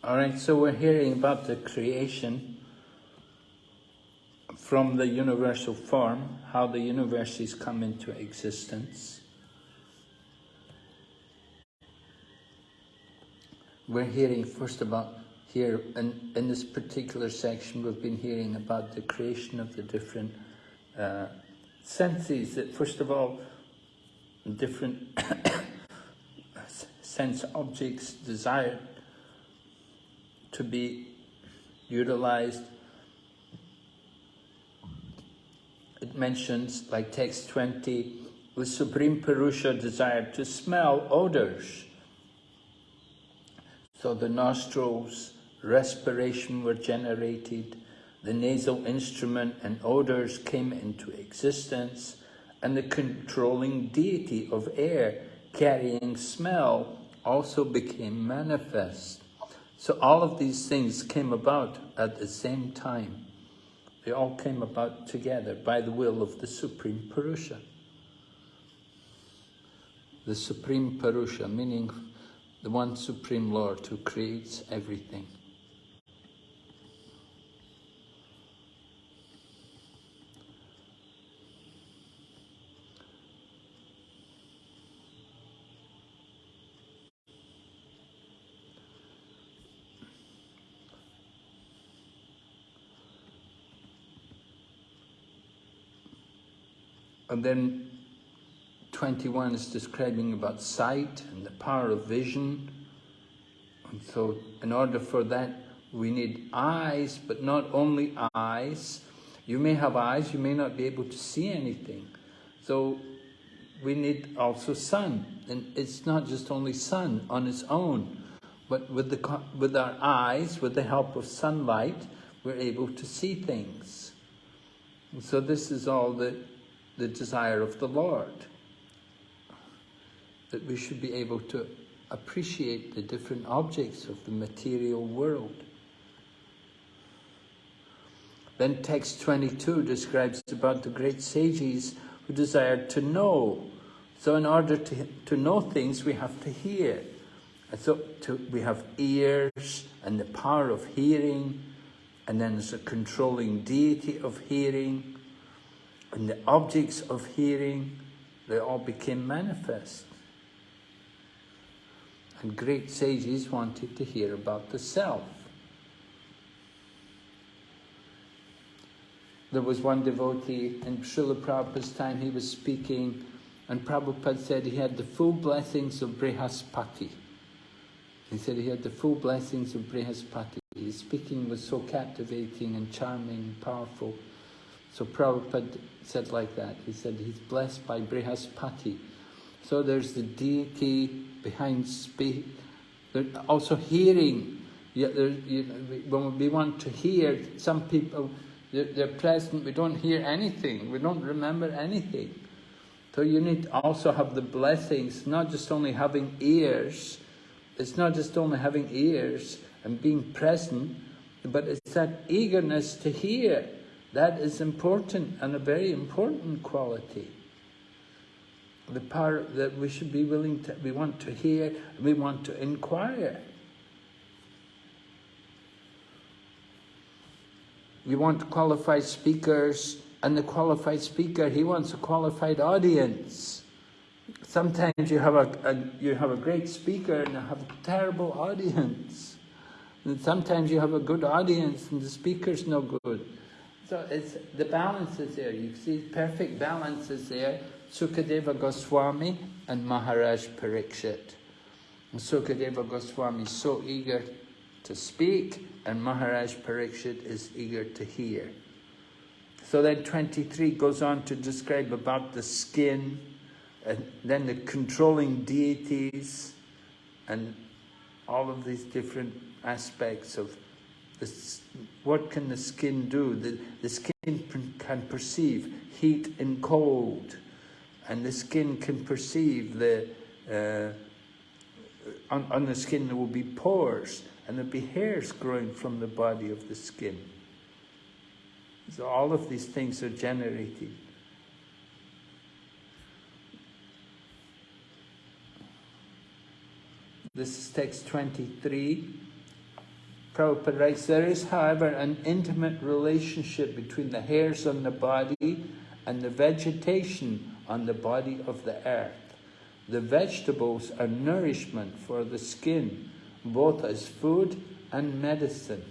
All right, so we're hearing about the creation from the universal form, how the universes come into existence. We're hearing first about here, in, in this particular section, we've been hearing about the creation of the different uh, senses, that first of all, different sense objects desired to be utilized. It mentions, like text 20, the Supreme Purusha desired to smell odors. So the nostrils, respiration were generated, the nasal instrument and odors came into existence, and the controlling deity of air carrying smell also became manifest. So all of these things came about at the same time. They all came about together by the will of the Supreme Purusha. The Supreme Purusha, meaning the one Supreme Lord who creates everything. And then 21 is describing about sight and the power of vision. And so in order for that, we need eyes, but not only eyes. You may have eyes, you may not be able to see anything. So we need also sun. And it's not just only sun on its own, but with, the, with our eyes, with the help of sunlight, we're able to see things. And so this is all that the desire of the Lord. That we should be able to appreciate the different objects of the material world. Then text 22 describes about the great sages who desired to know. So in order to, to know things, we have to hear. And so to, we have ears and the power of hearing, and then there's a controlling deity of hearing, and the objects of hearing, they all became manifest. And great sages wanted to hear about the self. There was one devotee in Srila Prabhupada's time, he was speaking, and Prabhupada said he had the full blessings of Brihaspati. He said he had the full blessings of Brihaspati. His speaking was so captivating and charming and powerful. So Prabhupada said like that. He said he's blessed by Brihaspati. So there's the deity behind speech. Also hearing. Yeah, there, you when we want to hear, some people, they're, they're present, we don't hear anything. We don't remember anything. So you need also have the blessings, not just only having ears. It's not just only having ears and being present, but it's that eagerness to hear. That is important and a very important quality. The power that we should be willing to, we want to hear, we want to inquire. We want qualified speakers, and the qualified speaker, he wants a qualified audience. Sometimes you have a, a, you have a great speaker and you have a terrible audience. And sometimes you have a good audience and the speaker's no good. So it's the balance is there. You see perfect balance is there. Sukadeva Goswami and Maharaj Parikshit. And Sukadeva Goswami is so eager to speak and Maharaj Parikshit is eager to hear. So then 23 goes on to describe about the skin, and then the controlling deities, and all of these different aspects of this, what can the skin do? The, the skin can perceive heat and cold, and the skin can perceive the, uh, on, on the skin there will be pores, and there'll be hairs growing from the body of the skin. So all of these things are generated. This is text 23. Prabhupada writes, there is, however, an intimate relationship between the hairs on the body and the vegetation on the body of the earth. The vegetables are nourishment for the skin, both as food and medicine,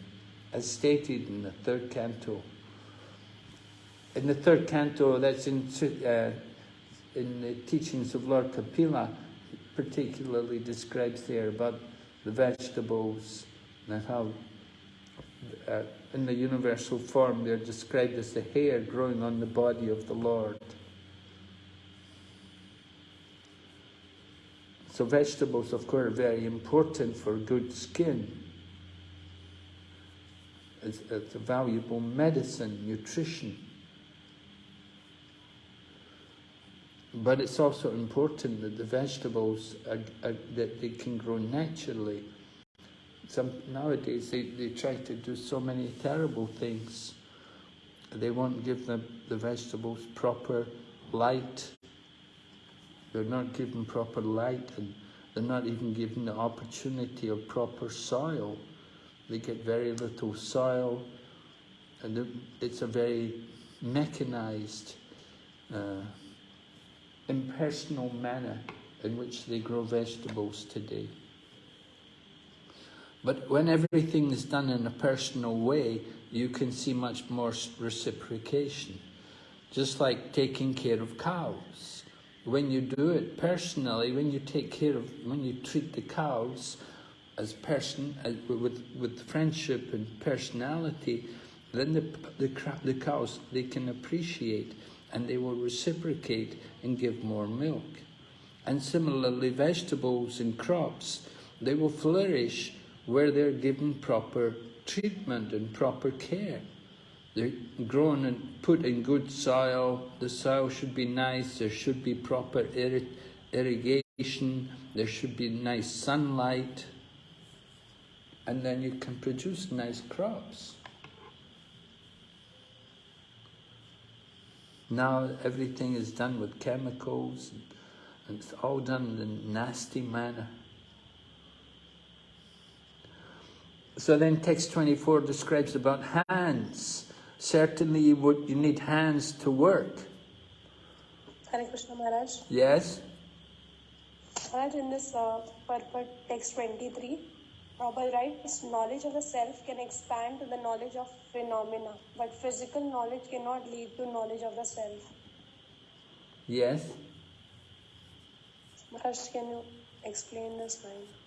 as stated in the third canto. In the third canto, that's in, uh, in the teachings of Lord Kapila, particularly describes there about the vegetables and how uh, in the universal form they're described as the hair growing on the body of the Lord. So vegetables, of course, are very important for good skin. It's, it's a valuable medicine, nutrition. But it's also important that the vegetables are, are, that they can grow naturally. Some nowadays they, they try to do so many terrible things. They won't give the, the vegetables proper light. They're not given proper light and they're not even given the opportunity of proper soil. They get very little soil and it's a very mechanized uh, impersonal manner in which they grow vegetables today. But when everything is done in a personal way, you can see much more reciprocation. Just like taking care of cows. When you do it personally, when you take care of, when you treat the cows as person, as, with, with friendship and personality, then the, the, the cows, they can appreciate and they will reciprocate and give more milk. And similarly, vegetables and crops, they will flourish where they're given proper treatment and proper care. They're grown and put in good soil, the soil should be nice, there should be proper irrigation, there should be nice sunlight, and then you can produce nice crops. Now everything is done with chemicals and it's all done in a nasty manner. So then text 24 describes about hands. Certainly you, would, you need hands to work. Hare Krishna Maharaj. Yes? Maharaj, in this uh, purport text 23, Prabhupada writes, knowledge of the self can expand to the knowledge of phenomena, but physical knowledge cannot lead to knowledge of the self. Yes? Maharaj, can you explain this line?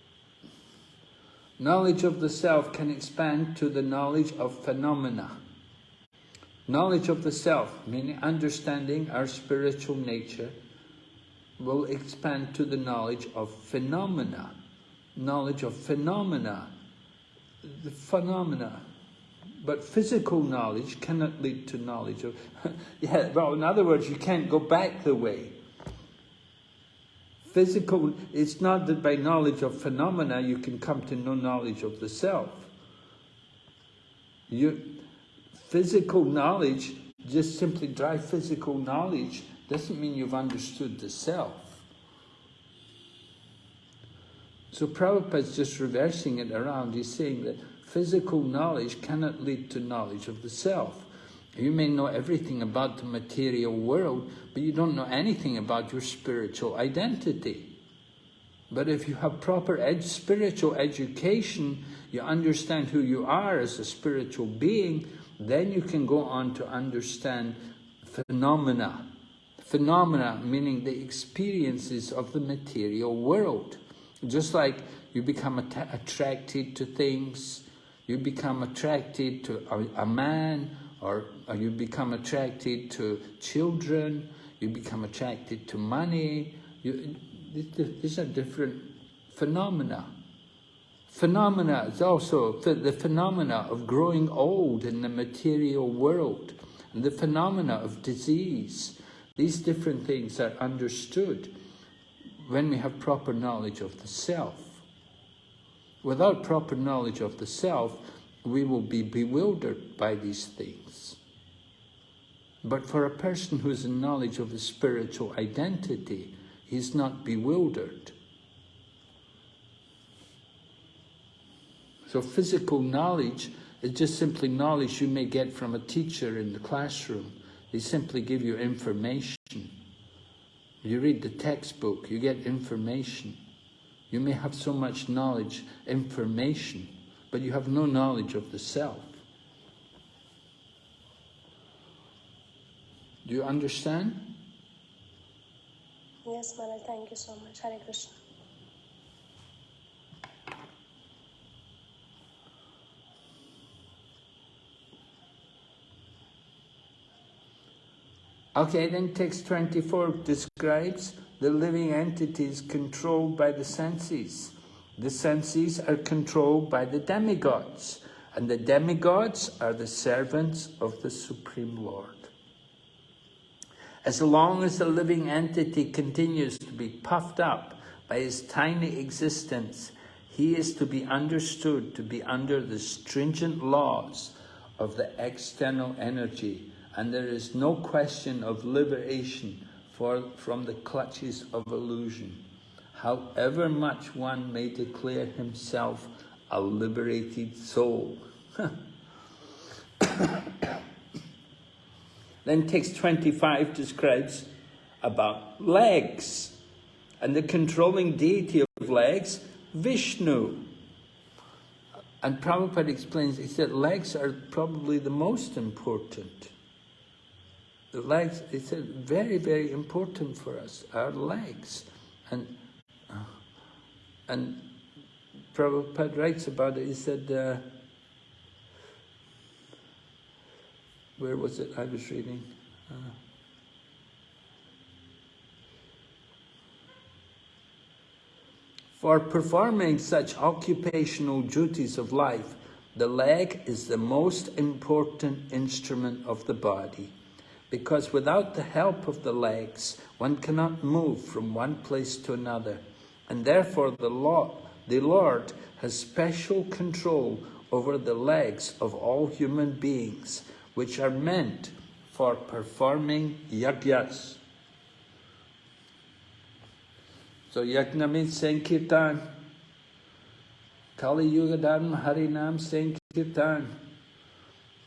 Knowledge of the self can expand to the knowledge of phenomena. Knowledge of the self, meaning understanding our spiritual nature, will expand to the knowledge of phenomena knowledge of phenomena, the phenomena. But physical knowledge cannot lead to knowledge of... yeah, well, in other words, you can't go back the way. Physical, it's not that by knowledge of phenomena you can come to no knowledge of the self. You, physical knowledge, just simply dry physical knowledge, doesn't mean you've understood the self. So Prabhupada is just reversing it around. He's saying that physical knowledge cannot lead to knowledge of the self. You may know everything about the material world, but you don't know anything about your spiritual identity. But if you have proper ed spiritual education, you understand who you are as a spiritual being, then you can go on to understand phenomena. Phenomena meaning the experiences of the material world. Just like you become att attracted to things, you become attracted to a, a man, or, or you become attracted to children, you become attracted to money. You, these are different phenomena. Phenomena is also the phenomena of growing old in the material world, and the phenomena of disease. These different things are understood when we have proper knowledge of the self. Without proper knowledge of the self, we will be bewildered by these things. But for a person who has a knowledge of his spiritual identity, he's not bewildered. So physical knowledge is just simply knowledge you may get from a teacher in the classroom. They simply give you information. You read the textbook, you get information. You may have so much knowledge, information, but you have no knowledge of the self. Do you understand? Yes, Maharaj. Thank you so much. Hare Krishna. Okay, then text 24 describes the living entities controlled by the senses. The senses are controlled by the demigods, and the demigods are the servants of the Supreme Lord. As long as the living entity continues to be puffed up by his tiny existence, he is to be understood to be under the stringent laws of the external energy, and there is no question of liberation for, from the clutches of illusion, however much one may declare himself a liberated soul. Then text 25 describes about legs and the controlling deity of legs, Vishnu. And Prabhupada explains, he said legs are probably the most important. The legs, he said, very, very important for us, our legs. And, uh, and Prabhupada writes about it, he said, uh, where was it I was reading? Uh, for performing such occupational duties of life, the leg is the most important instrument of the body, because without the help of the legs, one cannot move from one place to another, and therefore the Lord, the Lord has special control over the legs of all human beings, which are meant for performing yajnas. So yajna means Sankirtan. Kali Yuga Dharma Harinam Sankirtan.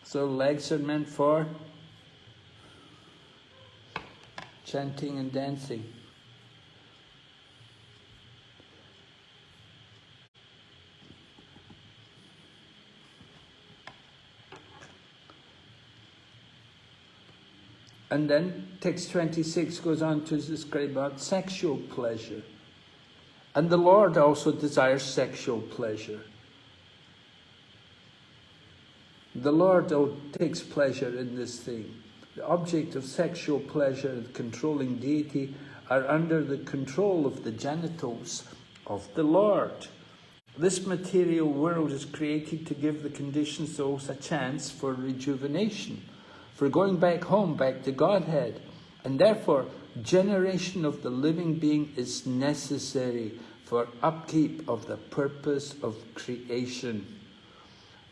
So legs are meant for chanting and dancing. And then text 26 goes on to describe about sexual pleasure. And the Lord also desires sexual pleasure. The Lord oh, takes pleasure in this thing. The object of sexual pleasure and controlling deity are under the control of the genitals of the Lord. This material world is created to give the conditioned oh, souls a chance for rejuvenation for going back home, back to Godhead. And therefore, generation of the living being is necessary for upkeep of the purpose of creation.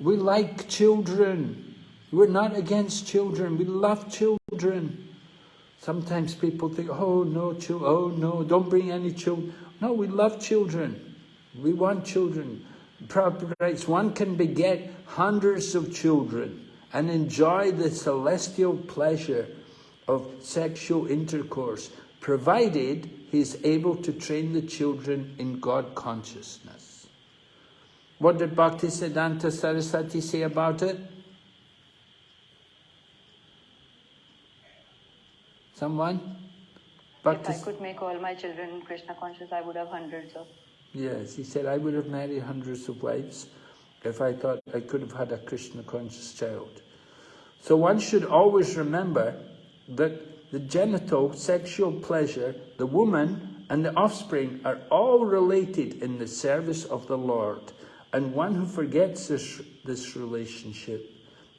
We like children. We're not against children. We love children. Sometimes people think, oh no, oh no, don't bring any children. No, we love children. We want children. Prabhupada writes, one can beget hundreds of children and enjoy the celestial pleasure of sexual intercourse, provided he is able to train the children in God consciousness. What did Bhaktisiddhanta Saraswati say about it? Someone? Bhakti If I could make all my children Krishna conscious, I would have hundreds of. Yes, he said, I would have married hundreds of wives if I thought I could have had a Krishna conscious child. So one should always remember that the genital sexual pleasure, the woman and the offspring are all related in the service of the Lord. And one who forgets this, this relationship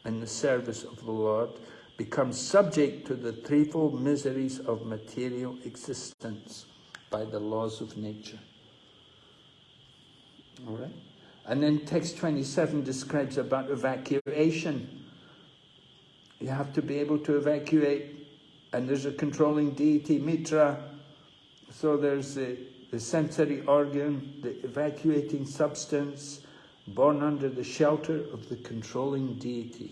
in the service of the Lord becomes subject to the threefold miseries of material existence by the laws of nature. All right. And then text 27 describes about evacuation. You have to be able to evacuate. And there's a controlling deity, Mitra. So there's the, the sensory organ, the evacuating substance, born under the shelter of the controlling deity.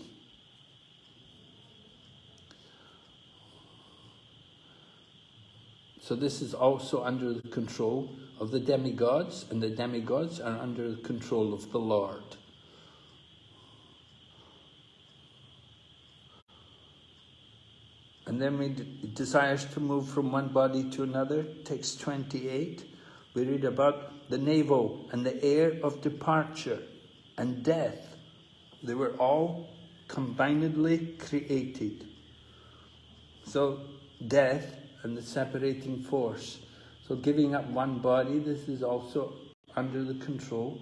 So this is also under the control of the demigods, and the demigods are under the control of the Lord. And then we desires to move from one body to another. Text 28, we read about the navel and the air of departure and death. They were all combinedly created. So death and the separating force. So giving up one body, this is also under the control.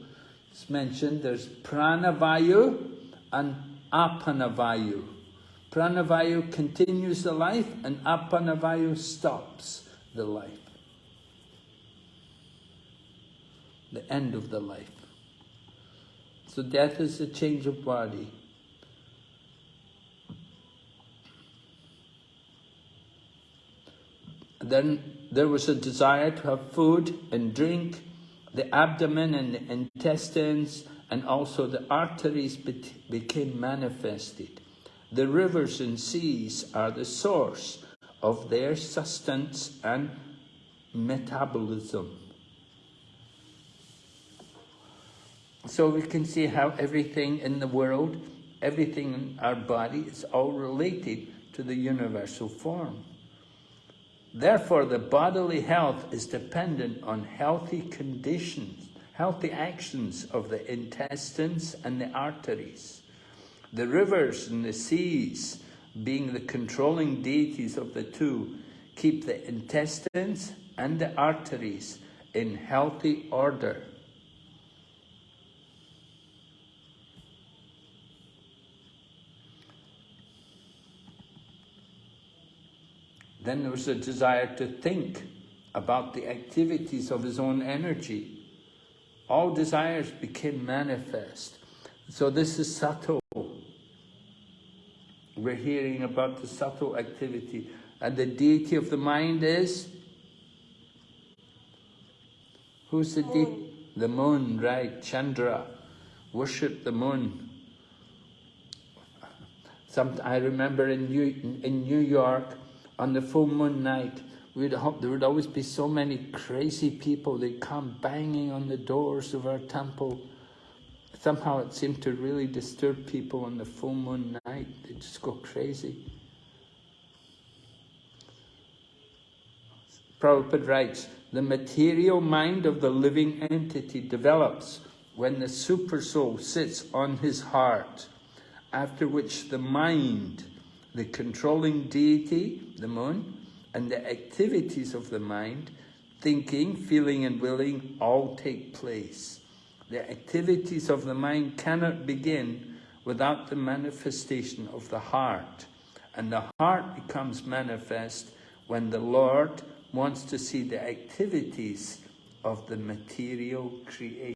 It's mentioned there's pranavayu and apanavayu. Pranavayu continues the life and apanavayu stops the life. The end of the life. So death is a change of body. Then there was a desire to have food and drink. The abdomen and the intestines and also the arteries became manifested. The rivers and seas are the source of their sustenance and metabolism. So we can see how everything in the world, everything in our body is all related to the universal form. Therefore, the bodily health is dependent on healthy conditions, healthy actions of the intestines and the arteries. The rivers and the seas, being the controlling deities of the two, keep the intestines and the arteries in healthy order. Then there was a desire to think about the activities of his own energy. All desires became manifest. So this is subtle. We're hearing about the subtle activity. And the deity of the mind is? Who's the deity? The moon, right, Chandra. Worship the moon. Some, I remember in New, in New York, on the full moon night, we'd hope there would always be so many crazy people. They'd come banging on the doors of our temple. Somehow it seemed to really disturb people on the full moon night. They'd just go crazy. Prabhupada writes, the material mind of the living entity develops when the supersoul sits on his heart, after which the mind the controlling deity, the moon, and the activities of the mind, thinking, feeling and willing, all take place. The activities of the mind cannot begin without the manifestation of the heart. And the heart becomes manifest when the Lord wants to see the activities of the material creation.